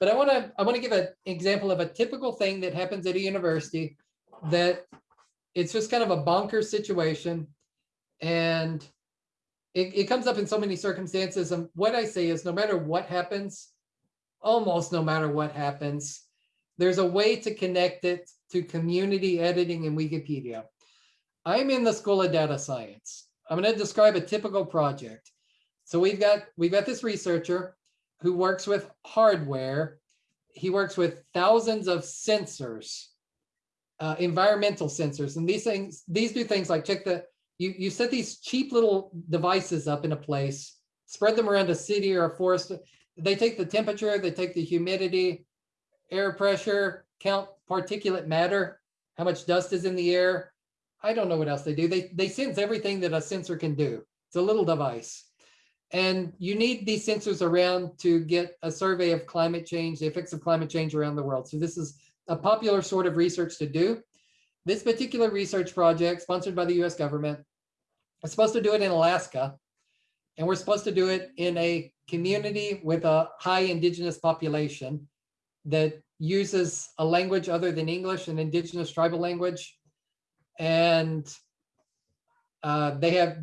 But I want to I want to give an example of a typical thing that happens at a university that it's just kind of a bonker situation and it, it comes up in so many circumstances. And what I say is no matter what happens, almost no matter what happens, there's a way to connect it to community editing in Wikipedia. I'm in the School of Data Science. I'm going to describe a typical project. So we've got we've got this researcher who works with hardware. He works with thousands of sensors, uh, environmental sensors, and these things these do things like check the you you set these cheap little devices up in a place, spread them around a city or a forest. They take the temperature, they take the humidity, air pressure, count particulate matter, how much dust is in the air. I don't know what else they do. They they sense everything that a sensor can do. It's a little device. And you need these sensors around to get a survey of climate change, the effects of climate change around the world. So this is a popular sort of research to do. This particular research project sponsored by the US government is supposed to do it in Alaska. And we're supposed to do it in a community with a high indigenous population that uses a language other than English, an indigenous tribal language. And uh, they have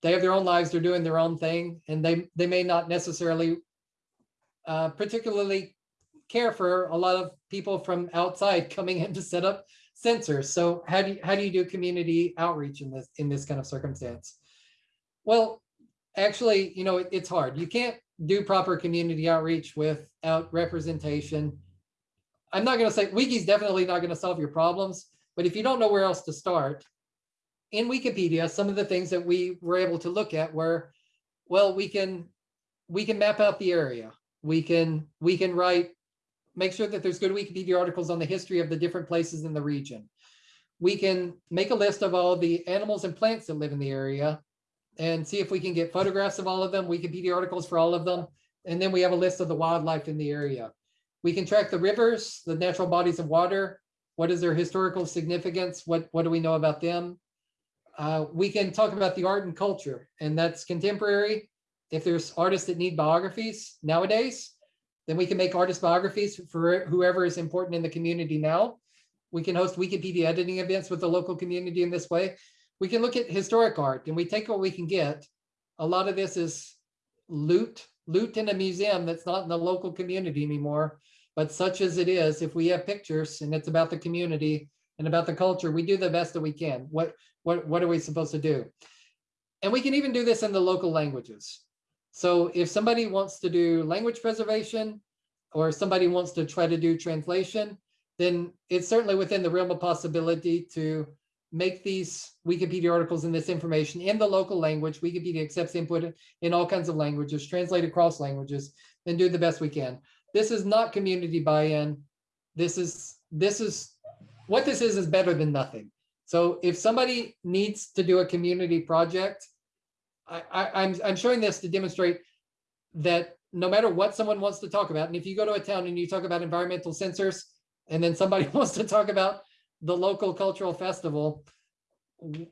they have their own lives. They're doing their own thing, and they they may not necessarily uh, particularly care for a lot of people from outside coming in to set up sensors. So how do you, how do you do community outreach in this in this kind of circumstance? Well, actually, you know, it, it's hard. You can't do proper community outreach without representation. I'm not going to say Wiki's definitely not going to solve your problems, but if you don't know where else to start, in Wikipedia, some of the things that we were able to look at were, well, we can we can map out the area. We can we can write, make sure that there's good Wikipedia articles on the history of the different places in the region. We can make a list of all the animals and plants that live in the area and see if we can get photographs of all of them, Wikipedia articles for all of them. And then we have a list of the wildlife in the area. We can track the rivers, the natural bodies of water. What is their historical significance? What, what do we know about them? Uh, we can talk about the art and culture, and that's contemporary. If there's artists that need biographies nowadays, then we can make artist biographies for whoever is important in the community now. We can host Wikipedia editing events with the local community in this way. We can look at historic art and we take what we can get. A lot of this is loot, loot in a museum that's not in the local community anymore. But such as it is, if we have pictures and it's about the community and about the culture, we do the best that we can. What what, what are we supposed to do? And we can even do this in the local languages. So if somebody wants to do language preservation or somebody wants to try to do translation, then it's certainly within the realm of possibility to make these Wikipedia articles and this information in the local language. Wikipedia accepts input in all kinds of languages, translate across languages, and do the best we can. This is not community buy-in. This is this is what this is is better than nothing. So if somebody needs to do a community project, I, I, I'm, I'm showing this to demonstrate that no matter what someone wants to talk about, and if you go to a town and you talk about environmental sensors, and then somebody wants to talk about the local cultural festival,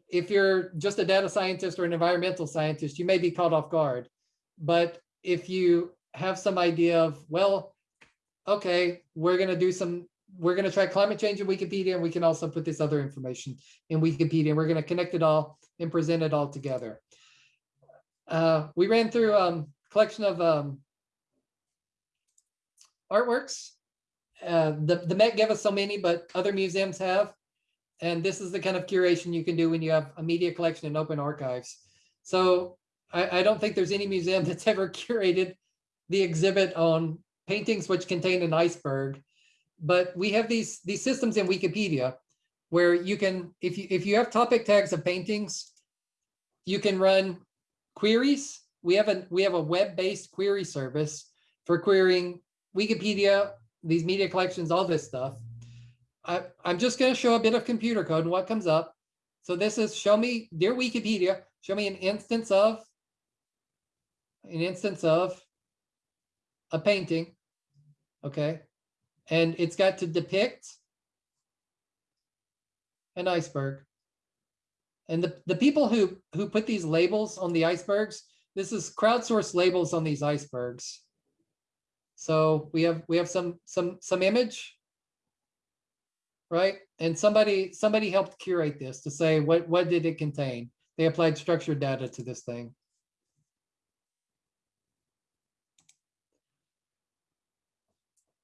if you're just a data scientist or an environmental scientist, you may be caught off guard. But if you have some idea of, well, okay, we're going to do some we're going to try climate change in Wikipedia, and we can also put this other information in Wikipedia, and we're going to connect it all and present it all together. Uh, we ran through a um, collection of um, artworks. Uh, the, the Met gave us so many, but other museums have. And this is the kind of curation you can do when you have a media collection in open archives. So I, I don't think there's any museum that's ever curated the exhibit on paintings which contain an iceberg but we have these these systems in Wikipedia where you can, if you if you have topic tags of paintings, you can run queries we have a, we have a web-based query service for querying Wikipedia, these media collections, all this stuff. I, I'm just gonna show a bit of computer code and what comes up. So this is, show me, dear Wikipedia, show me an instance of, an instance of a painting, okay? And it's got to depict an iceberg. And the, the people who, who put these labels on the icebergs, this is crowdsourced labels on these icebergs. So we have, we have some, some, some image. Right? And somebody, somebody helped curate this to say, what, what did it contain? They applied structured data to this thing.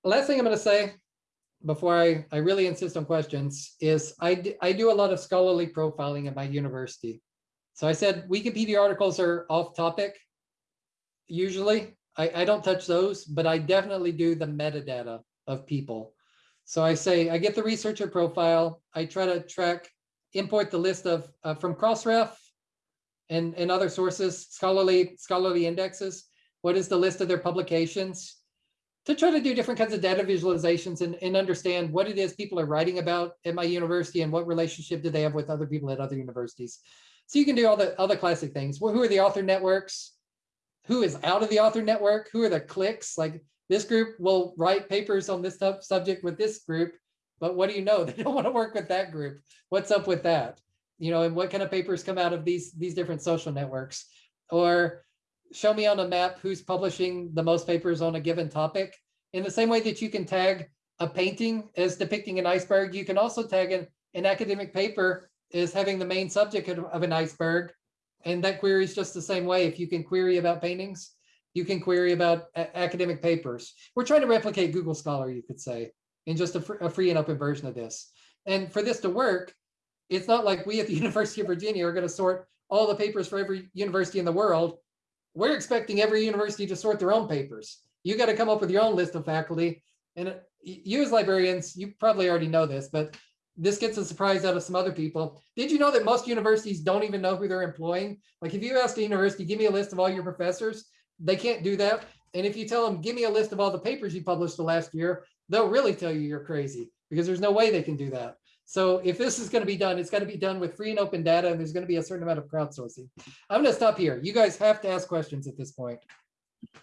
Last thing I'm gonna say before I, I really insist on questions is I, I do a lot of scholarly profiling at my university. So I said Wikipedia articles are off topic. Usually, I, I don't touch those, but I definitely do the metadata of people. So I say, I get the researcher profile, I try to track, import the list of, uh, from Crossref and, and other sources, scholarly, scholarly indexes. What is the list of their publications? to try to do different kinds of data visualizations and, and understand what it is people are writing about at my university and what relationship do they have with other people at other universities. So you can do all the other classic things. Well, who are the author networks? Who is out of the author network? Who are the cliques? Like this group will write papers on this sub- subject with this group, but what do you know? They don't want to work with that group. What's up with that? You know, and what kind of papers come out of these, these different social networks? Or show me on a map who's publishing the most papers on a given topic. In the same way that you can tag a painting as depicting an iceberg, you can also tag an, an academic paper as having the main subject of an iceberg. And that query is just the same way. If you can query about paintings, you can query about academic papers. We're trying to replicate Google Scholar, you could say, in just a, fr- a free and open version of this. And for this to work, it's not like we at the University of Virginia are going to sort all the papers for every university in the world we're expecting every university to sort their own papers. You got to come up with your own list of faculty. And uh, you as librarians, you probably already know this, but this gets a surprise out of some other people. Did you know that most universities don't even know who they're employing? Like if you ask a university, give me a list of all your professors, they can't do that. And if you tell them, give me a list of all the papers you published the last year, they'll really tell you you're crazy because there's no way they can do that. So if this is going to be done, it's got to be done with free and open data, and there's going to be a certain amount of crowdsourcing. I'm going to stop here. You guys have to ask questions at this point.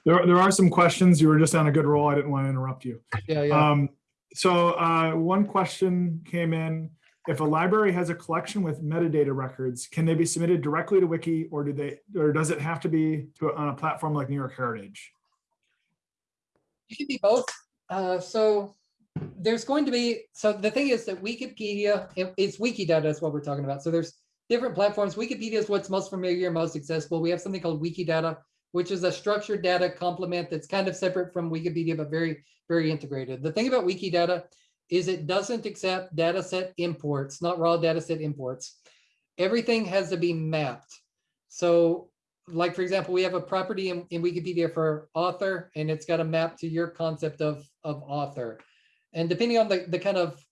There, there are some questions. You were just on a good roll. I didn't want to interrupt you. Yeah, yeah. Um, so, uh, one question came in. If a library has a collection with metadata records, can they be submitted directly to Wiki or do they, or does it have to be to, on a platform like New York Heritage? You can be both. Uh, so there's going to be, so the thing is that Wikipedia, it- it's Wikidata is what we're talking about. So there's different platforms. Wikipedia is what's most familiar, most accessible. We have something called Wikidata, which is a structured data complement that's kind of separate from Wikipedia, but very, very integrated. The thing about Wikidata is it doesn't accept data set imports, not raw data set imports. Everything has to be mapped. So like, for example, we have a property in, in Wikipedia for author, and it's got a map to your concept of, of author. And depending on the, the kind of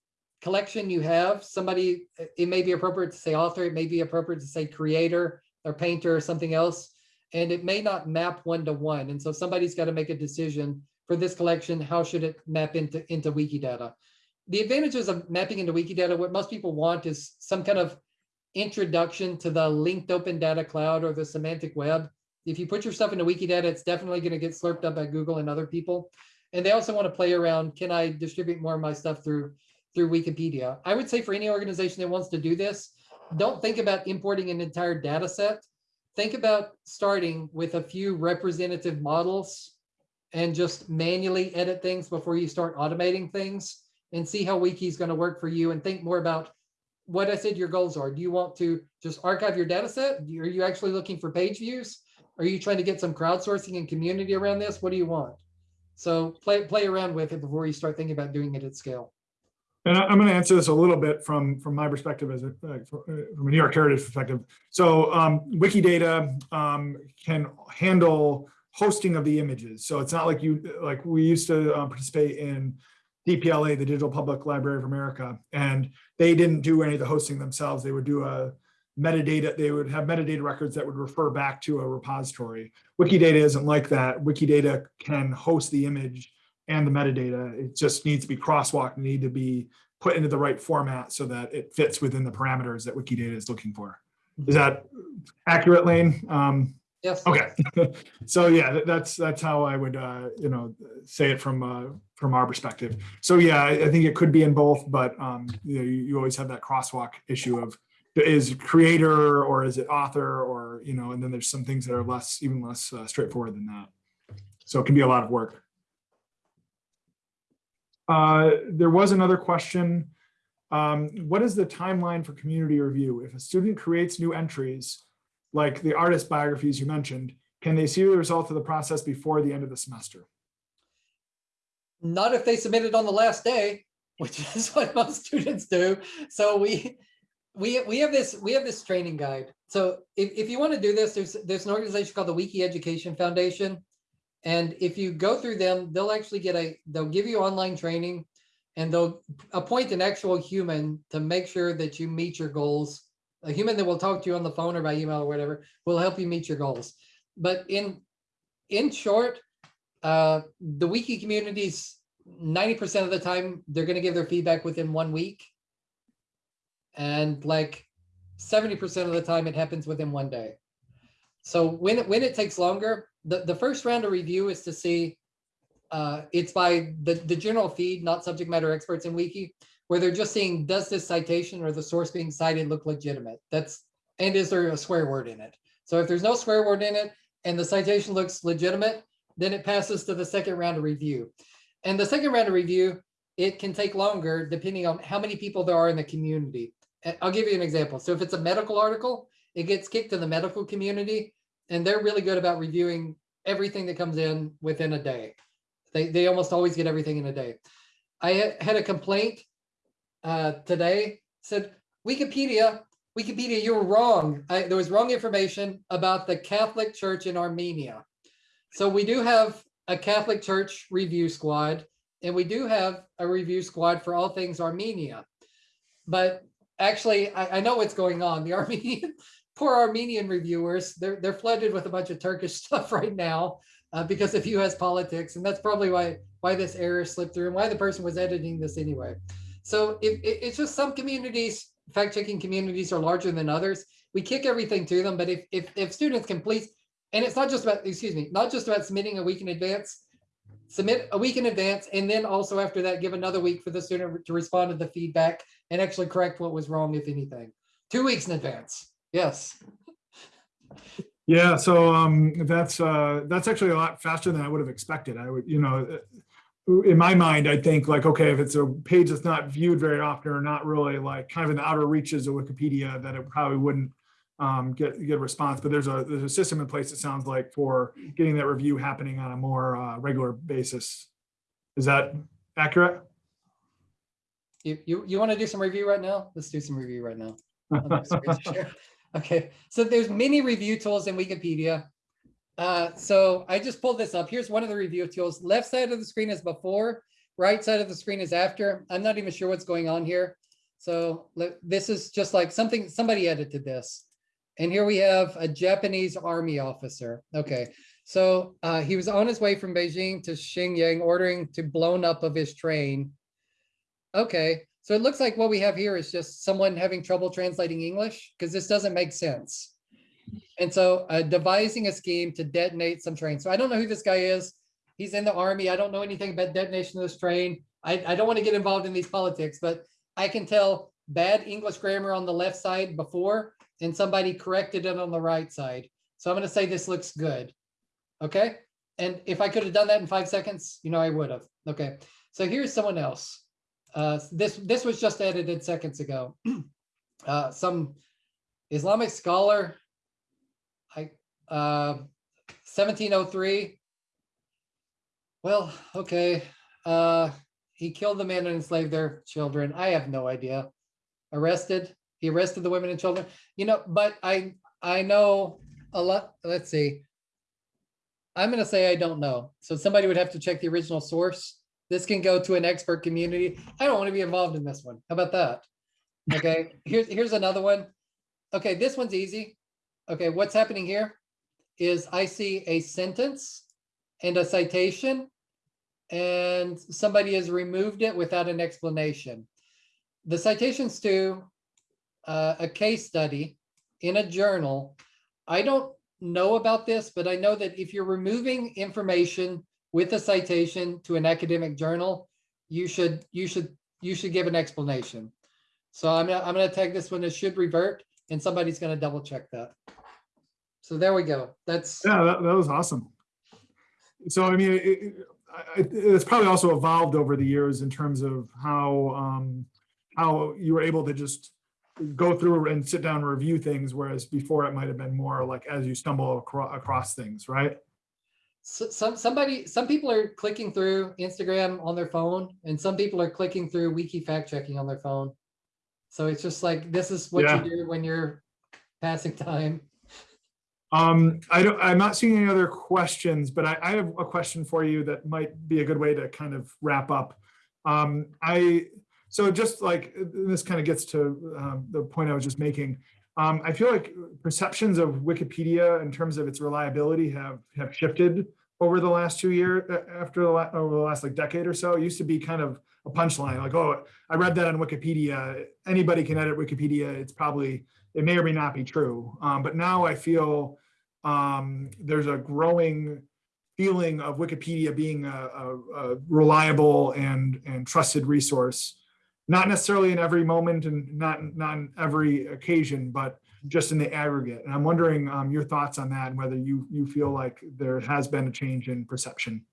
collection you have, somebody, it may be appropriate to say author, it may be appropriate to say creator or painter or something else. And it may not map one to one. And so somebody's got to make a decision for this collection, how should it map into, into Wikidata? The advantages of mapping into Wikidata, what most people want is some kind of introduction to the linked open data cloud or the semantic web. If you put your stuff into Wikidata, it's definitely going to get slurped up by Google and other people. And they also want to play around, can I distribute more of my stuff through, through Wikipedia? I would say for any organization that wants to do this, don't think about importing an entire data set. Think about starting with a few representative models and just manually edit things before you start automating things and see how Wiki is going to work for you and think more about what I said your goals are. Do you want to just archive your data set? Are you actually looking for page views? Are you trying to get some crowdsourcing and community around this? What do you want? So play play around with it before you start thinking about doing it at scale. And I'm going to answer this a little bit from, from my perspective as a, uh, from a New York Heritage perspective. So um, Wikidata um, can handle hosting of the images. So it's not like you, like we used to uh, participate in DPLA, the Digital Public Library of America, and they didn't do any of the hosting themselves. They would do a, metadata, they would have metadata records that would refer back to a repository. Wikidata isn't like that. Wikidata can host the image and the metadata. It just needs to be crosswalked, need to be put into the right format so that it fits within the parameters that Wikidata is looking for. Is that accurate, Lane? Um, Yes. Okay, so yeah, that's, that's how I would, uh, you know, say it from, uh, from our perspective. So yeah, I, I think it could be in both, but, um, you know, you, you always have that crosswalk issue of is creator or is it author or, you know, and then there's some things that are less, even less uh, straightforward than that. So it can be a lot of work. Uh, there was another question. Um, what is the timeline for community review? If a student creates new entries, like the artist biographies you mentioned, can they see the result of the process before the end of the semester? Not if they submit it on the last day, which is what most students do. So we, we, we have this, we have this training guide. So if, if you want to do this, there's, there's an organization called the Wiki Education Foundation. And if you go through them, they'll actually get a, they'll give you online training and they'll appoint an actual human to make sure that you meet your goals. A human that will talk to you on the phone or by email or whatever will help you meet your goals. But in, in short, uh, the wiki communities, ninety percent of the time, they're gonna give their feedback within one week. And like seventy percent of the time, it happens within one day. So when, it when it takes longer, the, the first round of review is to see, uh, it's by the, the general feed, not subject matter experts in wiki, where they're just seeing, does this citation or the source being cited look legitimate? That's, and is there a swear word in it? So if there's no swear word in it and the citation looks legitimate, then it passes to the second round of review. And the second round of review, it can take longer depending on how many people there are in the community. I'll give you an example. So if it's a medical article, it gets kicked to the medical community and they're really good about reviewing everything that comes in within a day. They, they almost always get everything in a day. I had- a complaint uh, today, said Wikipedia, Wikipedia, you're wrong. I, there was wrong information about the Catholic Church in Armenia. So we do have a Catholic Church review squad, and we do have a review squad for all things Armenia. But actually, I, I know what's going on. The Armenian, poor Armenian reviewers, they're, they're flooded with a bunch of Turkish stuff right now uh, because of US politics. And that's probably why, why this error slipped through and why the person was editing this anyway. So if, it, it's just some communities, fact-checking communities are larger than others. We kick everything to them, but if, if, if students can please, and it's not just about, excuse me, not just about submitting a week in advance, submit a week in advance, and then also after that, give another week for the student to respond to the feedback and actually correct what was wrong, if anything. Two weeks in advance, yes. Yeah, so um, that's, uh, that's actually a lot faster than I would have expected. I would, you know, uh, in my mind, I think like, okay, if it's a page that's not viewed very often or not really like kind of in the outer reaches of Wikipedia, that it probably wouldn't um, get, get a response, but there's a, there's a system in place, it sounds like, for getting that review happening on a more uh, regular basis. Is that accurate? You, you, you want to do some review right now? Let's do some review right now. Okay, so there's many review tools in Wikipedia. Uh, so I just pulled this up. Here's one of the review tools. Left side of the screen is before, right side of the screen is after. I'm not even sure what's going on here. So this is just like something, somebody edited this. And here we have a Japanese army officer. Okay, so uh, he was on his way from Beijing to Xinjiang ordering to blown up of his train. Okay, so it looks like what we have here is just someone having trouble translating English because this doesn't make sense. And so uh, devising a scheme to detonate some train. So I don't know who this guy is. He's in the army. I don't know anything about detonation of this train. I, I don't want to get involved in these politics, but I can tell bad English grammar on the left side before and somebody corrected it on the right side. So I'm going to say this looks good. Okay. And if I could have done that in five seconds, you know, I would have. Okay. So here's someone else. Uh, this this was just edited seconds ago. uh, some Islamic scholar, I uh, 1703. Well, okay. Uh, he killed the men and enslaved their children. I have no idea. Arrested. He arrested the women and children. You know, but I I know a lot. Let's see. I'm going to say I don't know. So somebody would have to check the original source. This can go to an expert community. I don't want to be involved in this one. How about that? Okay, here's here's another one. okay, this one's easy. Okay, what's happening here is I see a sentence and a citation and somebody has removed it without an explanation. The citations to uh, a case study in a journal. I don't know about this, but I know that if you're removing information with a citation to an academic journal, you should, you should, you should give an explanation. So I'm gonna, I'm gonna tag this one as should revert and somebody's gonna double check that. So there we go. That's, Yeah, that, that was awesome. So I mean, it, it, it's probably also evolved over the years in terms of how, um, how you were able to just go through and sit down and review things, whereas before it might have been more like as you stumble across, across things, right? So- some, somebody, some people are clicking through Instagram on their phone and some people are clicking through wiki fact checking on their phone. So it's just like, this is what Yeah. you do when you're passing time. Um, I don't, I'm not seeing any other questions, but I, I have a question for you that might be a good way to kind of wrap up. Um, I, so just like, this kind of gets to, um, the point I was just making. Um, I feel like perceptions of Wikipedia in terms of its reliability have, have shifted over the last two years, after the, over the last like decade or so. It used to be kind of a punchline, like, oh, I read that on Wikipedia. Anybody can edit Wikipedia. It's probably, it may or may not be true. Um, but now I feel um, there's a growing feeling of Wikipedia being a, a, a reliable and, and trusted resource. Not necessarily in every moment and not, not in every occasion, but just in the aggregate. And I'm wondering um, your thoughts on that and whether you, you feel like there has been a change in perception.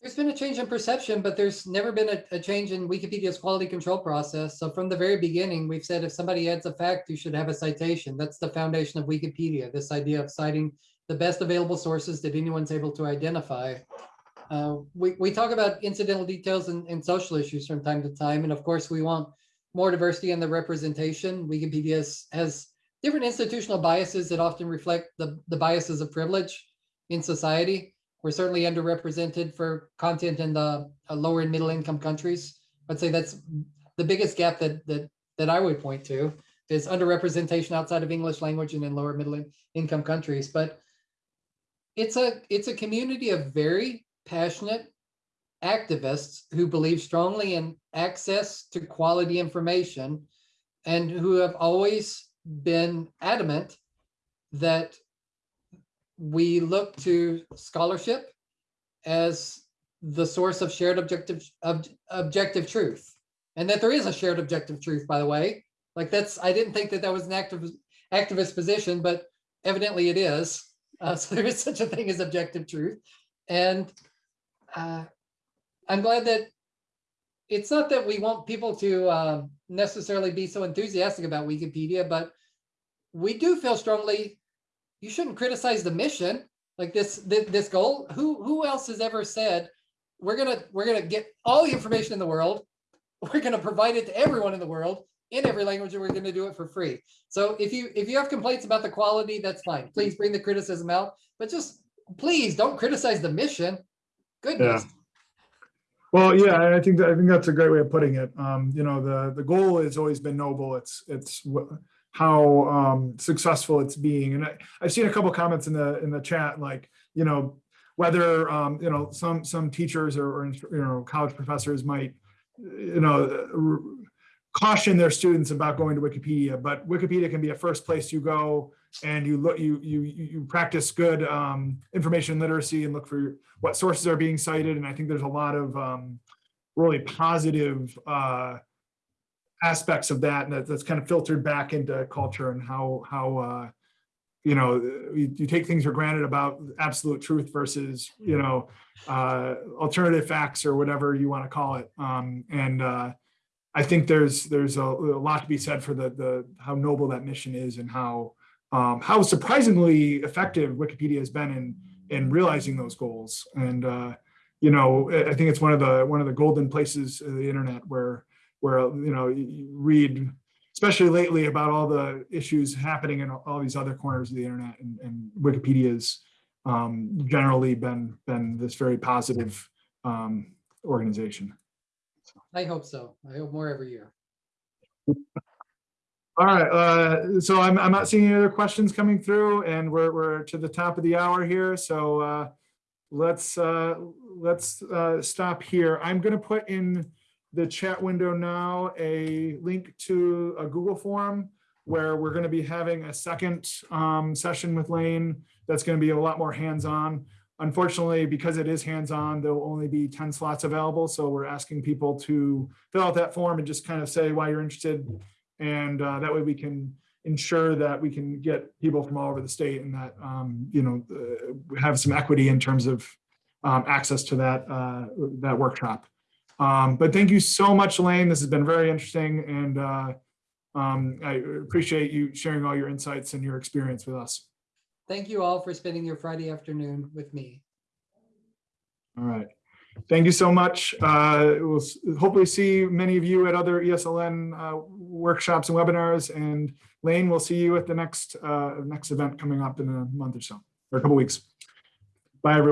There's been a change in perception, but there's never been a, a change in Wikipedia's quality control process. So from the very beginning, we've said if somebody adds a fact, you should have a citation. That's the foundation of Wikipedia, this idea of citing the best available sources that anyone's able to identify. Uh, we, we talk about incidental details and, and social issues from time to time. And of course, we want more diversity in the representation. Wikipedia has- has different institutional biases that often reflect the, the biases of privilege in society. We're certainly underrepresented for content in the uh, lower and middle income countries. I'd say that's the biggest gap that that that I would point to is underrepresentation outside of English language and in lower middle in- income countries. But it's a it's a community of very passionate activists who believe strongly in access to quality information and who have always been adamant that we look to scholarship as the source of shared objective ob- objective truth. And that there is a shared objective truth by the way. Like that's i didn't think that that was an active activist position but evidently it is. Uh, so there is such a thing as objective truth. And uh, i'm glad that it's not that we want people to um, necessarily be so enthusiastic about wikipedia but we do feel strongly you shouldn't criticize the mission. Like this this, this goal who who else has ever said we're gonna we're gonna get all the information in the world. We're gonna provide it to everyone in the world in every language and we're gonna do it for free. So if you if you have complaints about the quality that's fine. Please bring the criticism out but just please don't criticize the mission goodness Well, yeah, I think that, I think that's a great way of putting it. Um, you know, the, the goal has always been noble. It's, it's how, um, successful it's being. And I, I've seen a couple comments in the, in the chat, like, you know, whether, um, you know, some, some teachers or, or, you know, college professors might, you know, caution their students about going to Wikipedia, but Wikipedia can be a first place you go and you look, you, you, you practice good, um, information literacy and look for what sources are being cited. And I think there's a lot of, um, really positive, uh, aspects of that and that, that's kind of filtered back into culture and how, how, uh, you know, you, you take things for granted about absolute truth versus, you know, uh, alternative facts or whatever you want to call it. Um, and, uh, I think there's, there's a, a lot to be said for the, the, how noble that mission is and how, um, how surprisingly effective Wikipedia has been in, in realizing those goals. And, uh, you know, I I think it's one of the, one of the golden places of the internet where, where, you know, you- you read, especially lately about all the issues happening in all these other corners of the internet and, and Wikipedia's um, generally been, been this very positive um, organization. i hope so i hope more every year All right, uh, so I'm, I'm not seeing any other questions coming through and we're, we're to the top of the hour here, so, uh, let's, uh, let's, uh, stop here. I'm gonna put in the chat window now a link to a Google form where we're gonna be having a second, um, session with Lane that's gonna be a lot more hands-on. Unfortunately, because it is hands-on, there'll only be ten slots available, so we're asking people to fill out that form and just kind of say why you're interested. And uh, that way we can ensure that we can get people from all over the state and that, um, you know, uh, have some equity in terms of um, access to that, uh, that workshop. Um, But thank you so much, Lane. This has been very interesting and uh, um, I appreciate you sharing all your insights and your experience with us. Thank you all for spending your Friday afternoon with me. All right. Thank you so much. Uh, We'll hopefully see many of you at other ESLN uh, workshops and webinars. And Lane, we'll see you at the next, uh, next event coming up in a month or so, or a couple weeks. Bye, everyone.